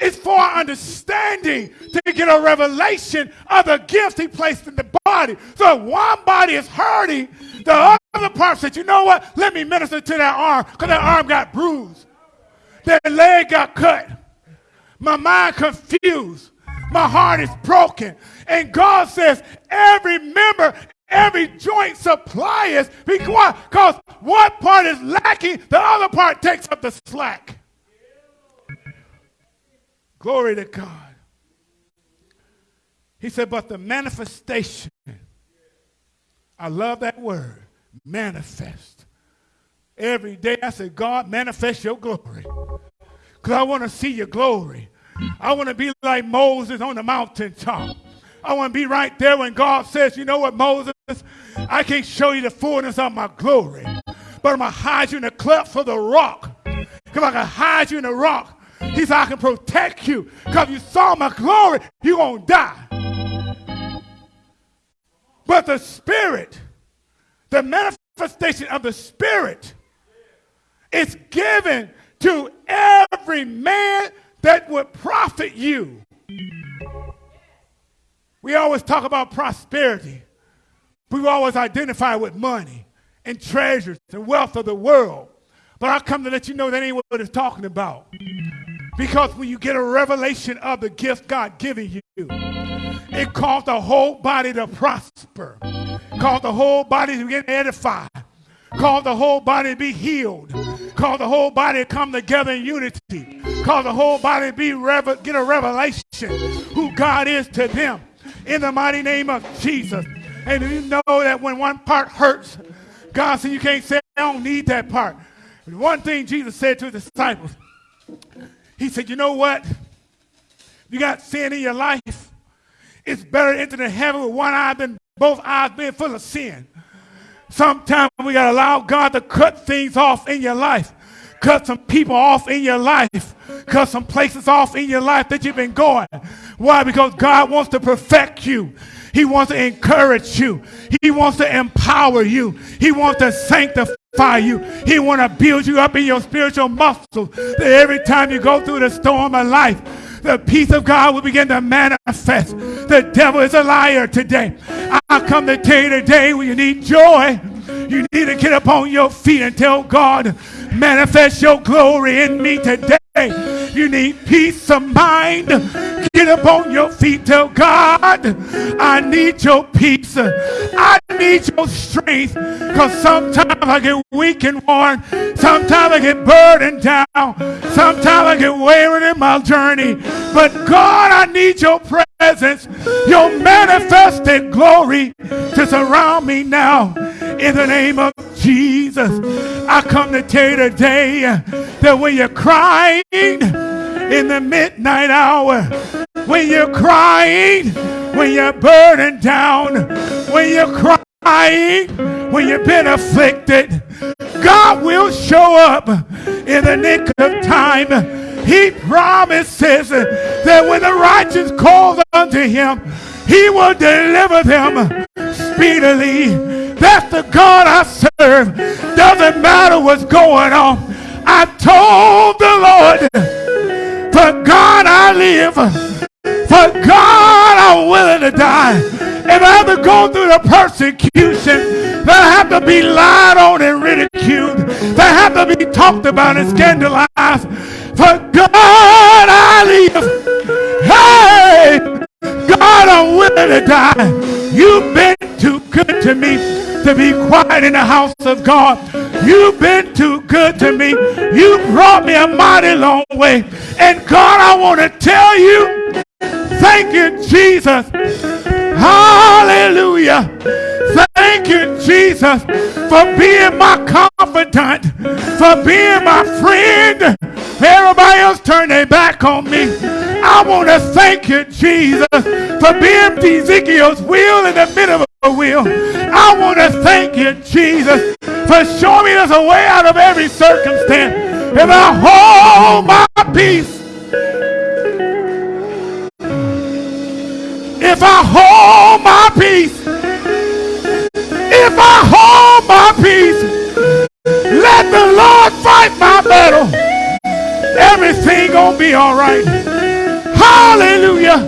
it's for our understanding to get a revelation of the gifts he placed in the body. So one body is hurting, the other part said, you know what? Let me minister to that arm because that arm got bruised. That leg got cut. My mind confused. My heart is broken. And God says, every member, every joint supplies because one part is lacking, the other part takes up the slack. Glory to God. He said, but the manifestation, I love that word, manifest. every day. I said, God, manifest your glory. Because I want to see your glory. I want to be like Moses on the mountaintop. I want to be right there when God says, you know what, Moses, I can't show you the fullness of my glory, but I'm going to hide you in the cleft of the rock. Because I can hide you in the rock. He said, I can protect you. Because if you saw my glory, you're going to die. But the Spirit, the manifestation of the Spirit, is given to every man that would profit you. We always talk about prosperity. We always identify with money and treasures and wealth of the world. But I come to let you know that ain't what it's talking about. Because when you get a revelation of the gift God giving you, it caused the whole body to prosper, caused the whole body to get edified, caused the whole body to be healed, caused the whole body to come together in unity, caused the whole body to be get a revelation who God is to them in the mighty name of Jesus. And you know that when one part hurts, God said you can't say, I don't need that part. One thing Jesus said to his disciples, he said, you know what? You got sin in your life. It's better to enter the heaven with one eye than both eyes being full of sin. Sometimes we got to allow God to cut things off in your life. Cut some people off in your life. Cut some places off in your life that you've been going. Why? Because God wants to perfect you. He wants to encourage you. He wants to empower you. He wants to sanctify you. He wants to build you up in your spiritual muscles. That every time you go through the storm of life, the peace of God will begin to manifest. The devil is a liar today. I come to tell you today when you need joy, you need to get up on your feet and tell God, manifest your glory in me today. You need peace of mind. Get up on your feet. Tell God, I need your peace. I need your strength. Because sometimes I get weak and worn. Sometimes I get burdened down. Sometimes I get weary in my journey. But God, I need your presence, your manifested glory to surround me now. In the name of Jesus, I come to tell you today that when you're crying in the midnight hour, when you're crying, when you're burdened down, when you're crying, when you've been afflicted, God will show up in the nick of time. He promises that when the righteous calls unto him, he will deliver them speedily. That's the God I serve. Doesn't matter what's going on. I told the Lord, for God I live. For God I'm willing to die. If I have to go through the persecution, that I have to be lied on and ridiculed, that I have to be talked about and scandalized, for God I live. Hey, God I'm willing to die. You've been too good to me to be quiet in the house of God. You've been too good to me. You brought me a mighty long way. And God, I want to tell you, thank you, Jesus. Hallelujah. Thank you, Jesus, for being my confidant, for being my friend. Everybody else turn their back on me. I want to thank you, Jesus, for being Ezekiel's wheel in the middle of wheel. I want to thank you, Jesus, for showing me there's a way out of every circumstance. If I hold my peace, if I hold my peace, if I hold my peace, let the Lord fight my battle. Everything gonna be all right. Hallelujah.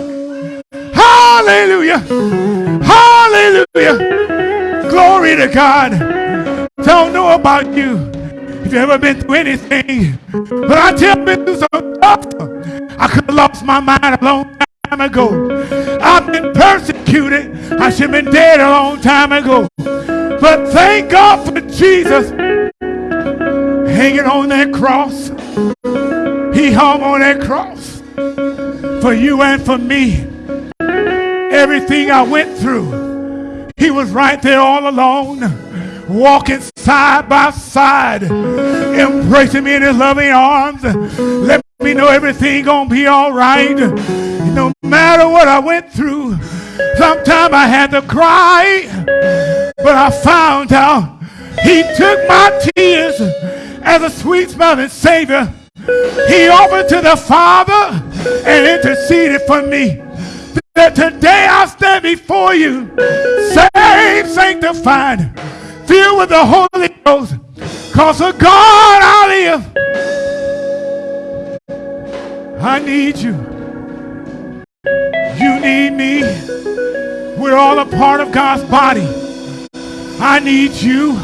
Hallelujah. Hallelujah. Glory to God. Don't know about you. If you ever been through anything, but I tell you, been through some stuff. I could have lost my mind a long time ago. I've been persecuted. I should have been dead a long time ago. But thank God for Jesus hanging on that cross. He hung on that cross for you and for me everything I went through. He was right there all alone, walking side by side, embracing me in his loving arms. Let me know everything gonna be all right. No matter what I went through, sometimes I had to cry, but I found out he took my tears as a sweet smelling Savior. He offered to the Father and interceded for me. That today I stand before you, saved, sanctified, filled with the Holy Ghost. Cause of God I live. I need you. You need me. We're all a part of God's body. I need you.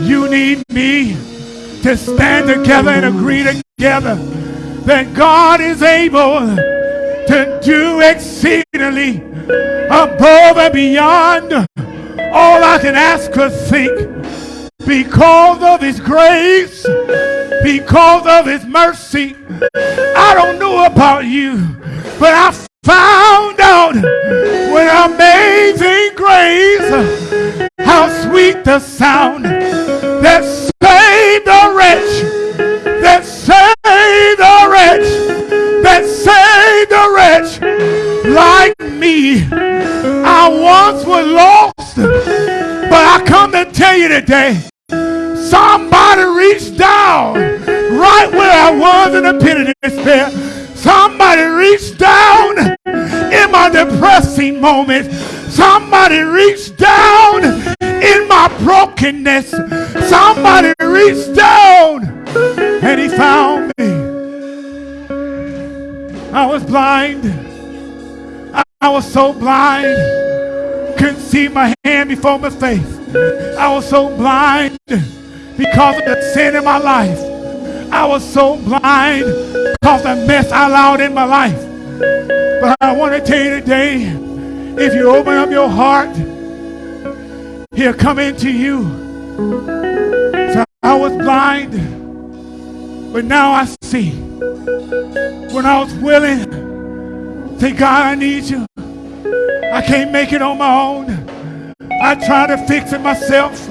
You need me to stand together and agree together that God is able to do exceedingly above and beyond all I can ask or think because of his grace, because of his mercy. I don't know about you, but I found out when amazing grace how sweet the sound that saved a wretch, that saved a wretch, that saved a wretch like me. I once was lost, but I come to tell you today, somebody reached down right where I was in a pit of despair. Somebody reached down in my depressing moment. Somebody reached down in my brokenness. Somebody reached down and he found me. I was blind. I, was so blind. Couldn't see my hand before my face. I was so blind because of the sin in my life. I was so blind because of the mess I allowed in my life. But I want to tell you today, if you open up your heart, he'll come into you. So I was blind, but now I see. When I was willing, say, God, I need you. I can't make it on my own. I tried to fix it myself.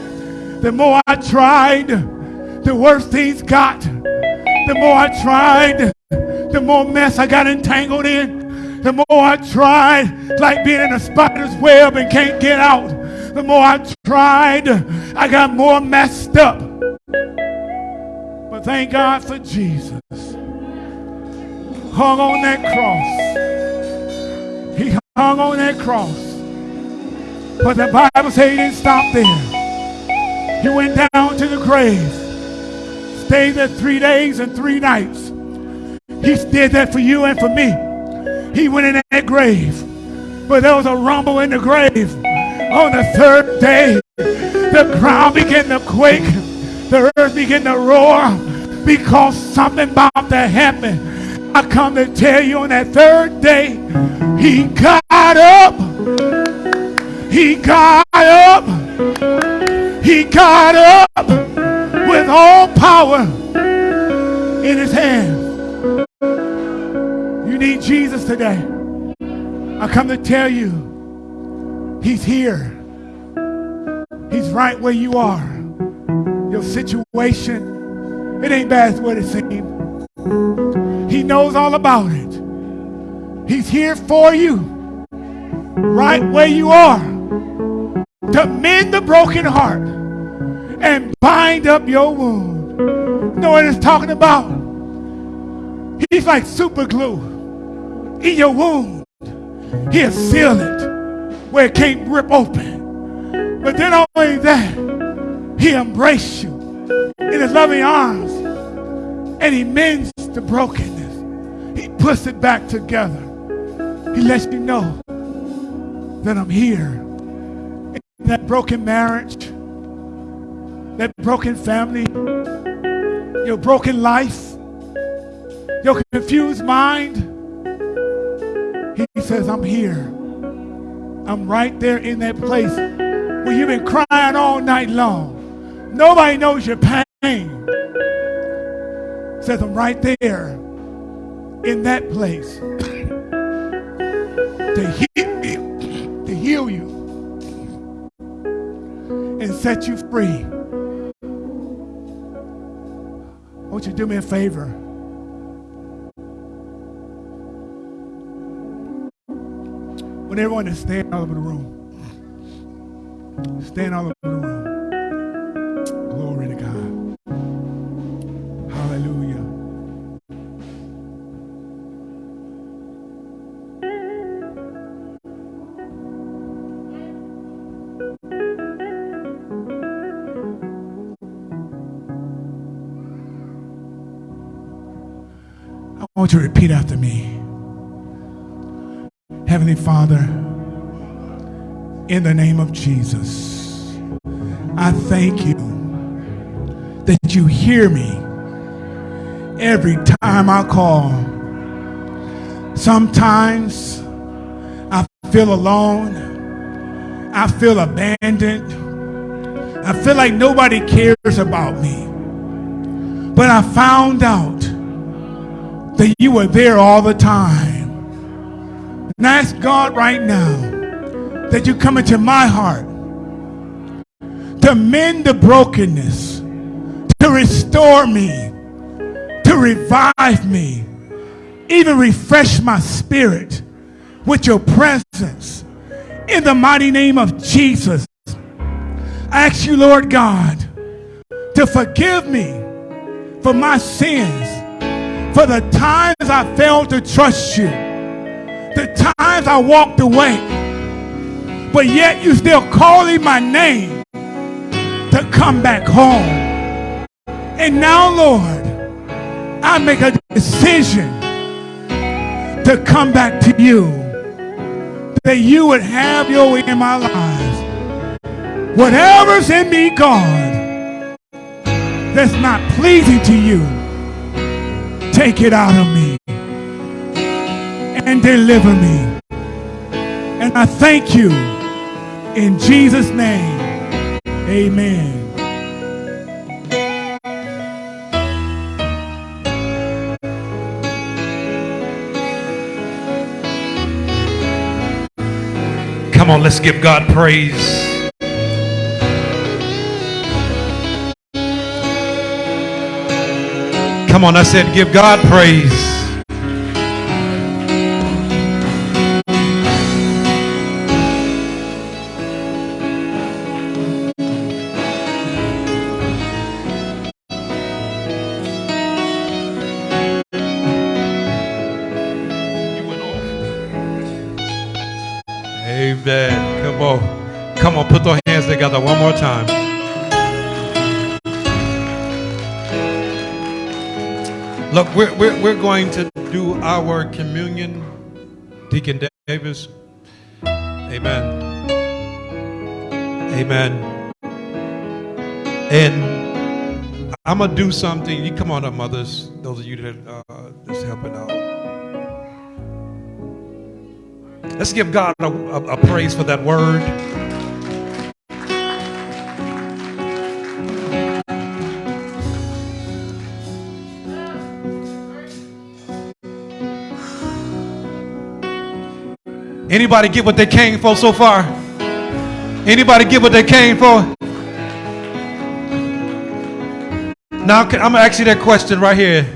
The more I tried, the worse things got. The more I tried, the more mess I got entangled in. The more I tried, like being in a spider's web and can't get out. The more I tried, I got more messed up. But thank God for Jesus. Hung on that cross. He hung on that cross. But the Bible says he didn't stop there. He went down to the grave, stayed there three days and three nights. He did that for you and for me. He went in that grave, but there was a rumble in the grave. On the third day, the ground began to quake, the earth began to roar because something about to happen. I come to tell you on that third day, he got up. He got up. He got up with all power in his hand. You need Jesus today. I come to tell you, he's here. He's right where you are. Your situation, it ain't bad as what it seems. He knows all about it. He's here for you, right where you are, to mend the broken heart and bind up your wound. You know what it's talking about? He's like super glue in your wound. He'll seal it where it can't rip open. But then only that, he embraces you in his loving arms and he mends the brokenness. He puts it back together. He lets you know that I'm here in that broken marriage that broken family, your broken life, your confused mind. He says, I'm here. I'm right there in that place where you've been crying all night long. Nobody knows your pain. Says, I'm right there in that place to heal you, to heal you and set you free. Won't you do me a favor? When everyone is standing all over the room, stand all over the room. I want you to repeat after me. Heavenly Father, in the name of Jesus, I thank you that you hear me every time I call. Sometimes I feel alone. I feel abandoned. I feel like nobody cares about me. But I found out that you were there all the time. And ask God right now that you come into my heart to mend the brokenness, to restore me, to revive me, even refresh my spirit with your presence. In the mighty name of Jesus, I ask you, Lord God, to forgive me for my sins, for the times I failed to trust you, the times I walked away, but yet you still calling my name to come back home. And now, Lord, I make a decision to come back to you, that you would have your way in my life. Whatever's in me, God, that's not pleasing to you, take it out of me and deliver me. And I thank you in Jesus' name. Amen. Come on, let's give God praise. Come on, I said, give God praise. We're, going to do our communion. Deacon Davis. Amen. Amen. And I'm going to do something. You come on up, mothers. Those of you that uh, that's helping out. Let's give God a, a, a praise for that word. Anybody get what they came for so far? Anybody get what they came for? Now I'm gonna ask you that question right here.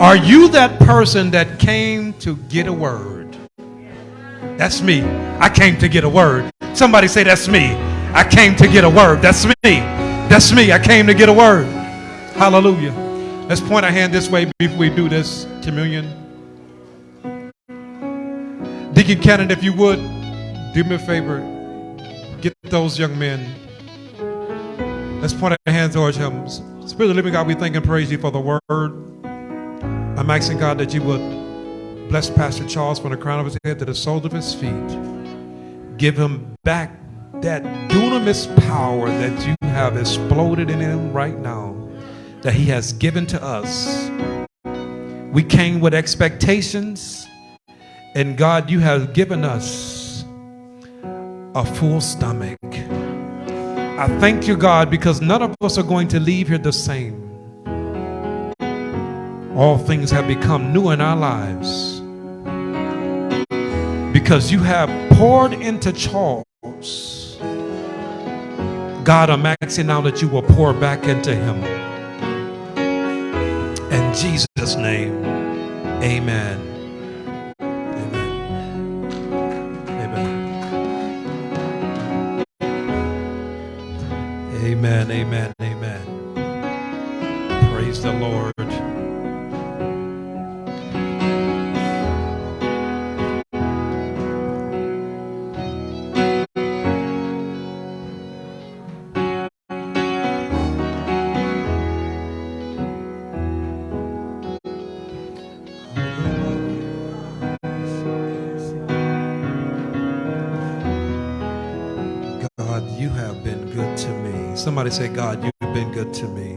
Are you that person that came to get a word? That's me. I came to get a word. Somebody say, That's me. I came to get a word. That's me. That's me. I came to get a word. Hallelujah. Let's point our hand this way before we do this communion. Deacon Cannon, if you would, do me a favor. Get those young men. Let's point our hands towards him. Spirit of living God, we thank and praise you for the word. I'm asking God that you would bless Pastor Charles from the crown of his head to the soles of his feet. Give him back that dunamis power that you have exploded in him right now, that he has given to us. We came with expectations, and God, you have given us a full stomach. I thank you, God, because none of us are going to leave here the same. All things have become new in our lives because you have poured into Charles God, I'm asking now that you will pour back into him. In Jesus' name, amen. Amen. Amen. Amen. Praise the Lord. Somebody say, God, you've been good to me.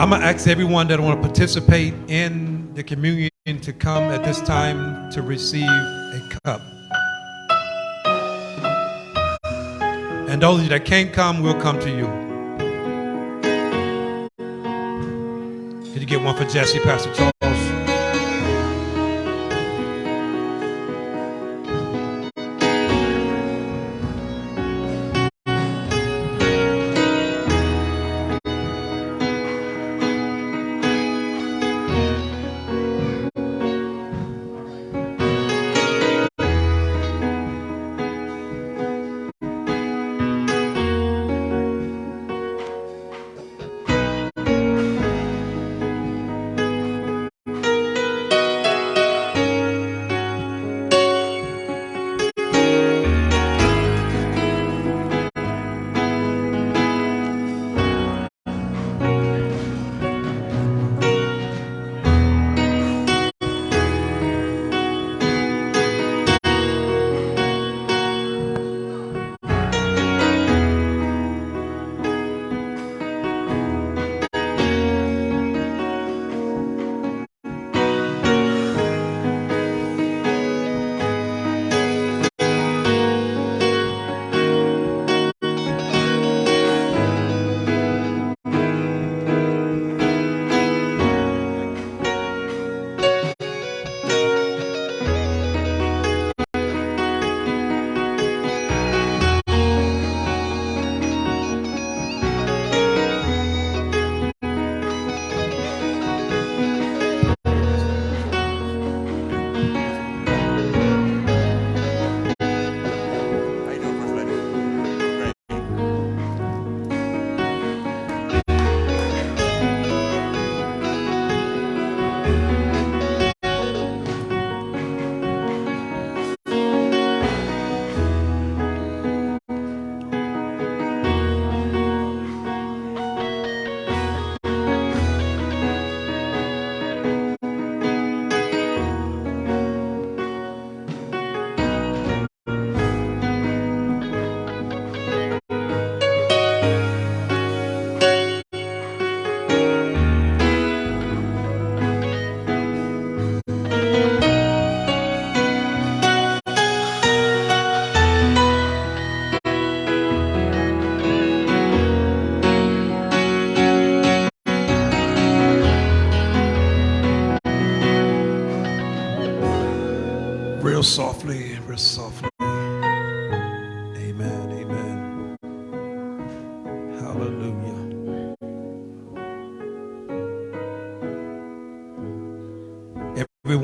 I'm going to ask everyone that want to participate in the communion to come at this time to receive a cup. And those of you that can't come, will come to you. Could you get one for Jesse, Pastor Charles?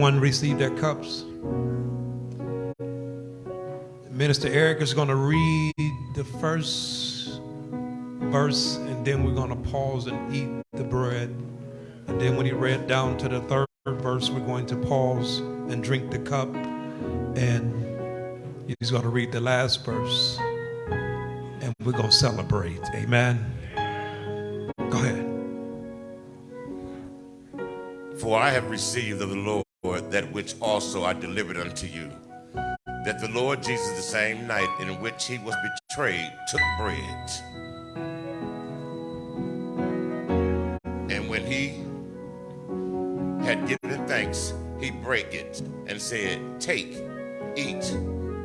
Everyone received their cups. Minister Eric is going to read the first verse, and then we're going to pause and eat the bread. And then when he read down to the third verse, we're going to pause and drink the cup. And he's going to read the last verse. And we're going to celebrate. Amen. Go ahead. For I have received of the Lord that which also I delivered unto you. That the Lord Jesus, the same night in which he was betrayed, took bread. And when he had given thanks, he brake it and said, Take, eat.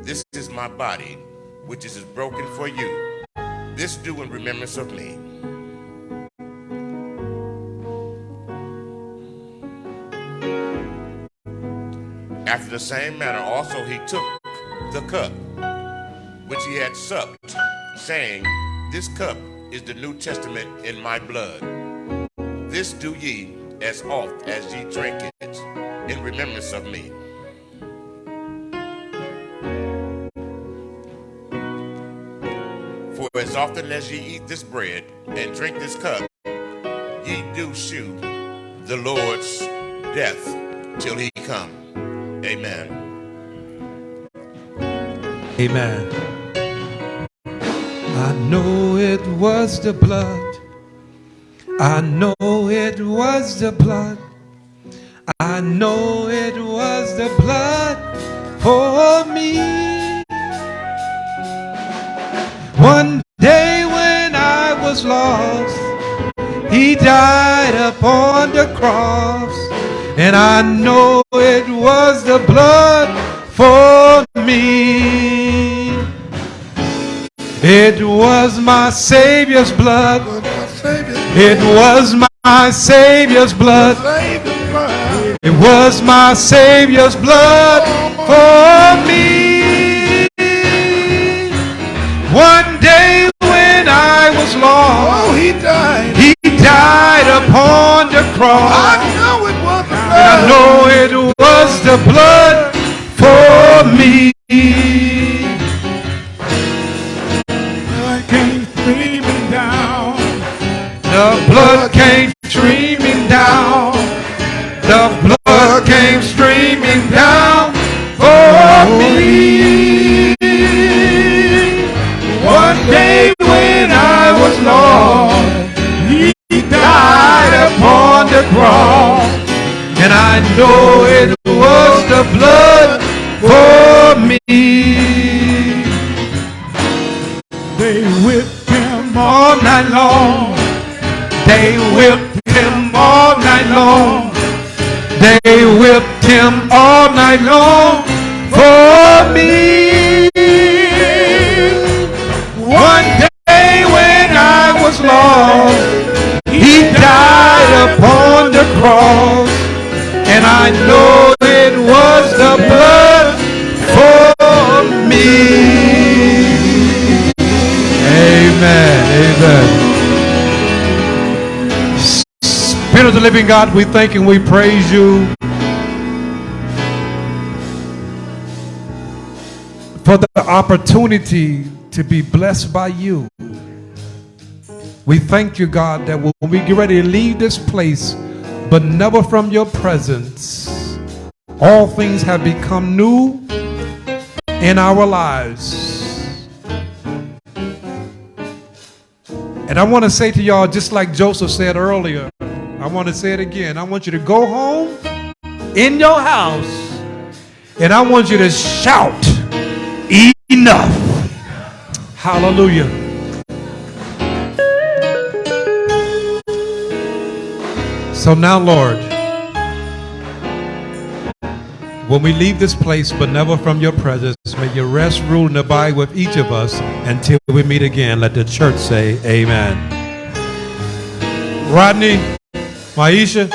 This is my body, which is broken for you. This do in remembrance of me. After the same manner also he took the cup which he had supped, saying, This cup is the New Testament in my blood. This do ye as oft as ye drink it in remembrance of me. For as often as ye eat this bread and drink this cup, ye do shew the Lord's death till he come. Amen. Amen. I know it was the blood. I know it was the blood. I know it was the blood for me. One day when I was lost, he died upon the cross, and I know it was the blood for me. It was my Savior's blood. It was my Savior's blood. It was my Savior's blood for me. One day when I was lost, Oh, he died. He died upon the cross. I know it was the blood. know it was the blood for me. Blood came streaming down. The blood came streaming down. The blood came streaming down for me. One day I know it was the blood for me. They whipped him all night long. They whipped him all night long. They whipped him all night long for me. One day when I was lost, he died upon the cross, and I know it was the blood for me. Amen. Amen. Spirit of the living God, we thank and we praise you for the opportunity to be blessed by you. We thank you, God, that when we get ready to leave this place, but never from your presence, all things have become new in our lives. And I want to say to y'all, just like Joseph said earlier, I want to say it again. I want you to go home in your house and I want you to shout, enough. Hallelujah. So now, Lord, when we leave this place, but never from your presence, may your rest, rule, and abide with each of us until we meet again. Let the church say, Amen. Rodney, Maisha,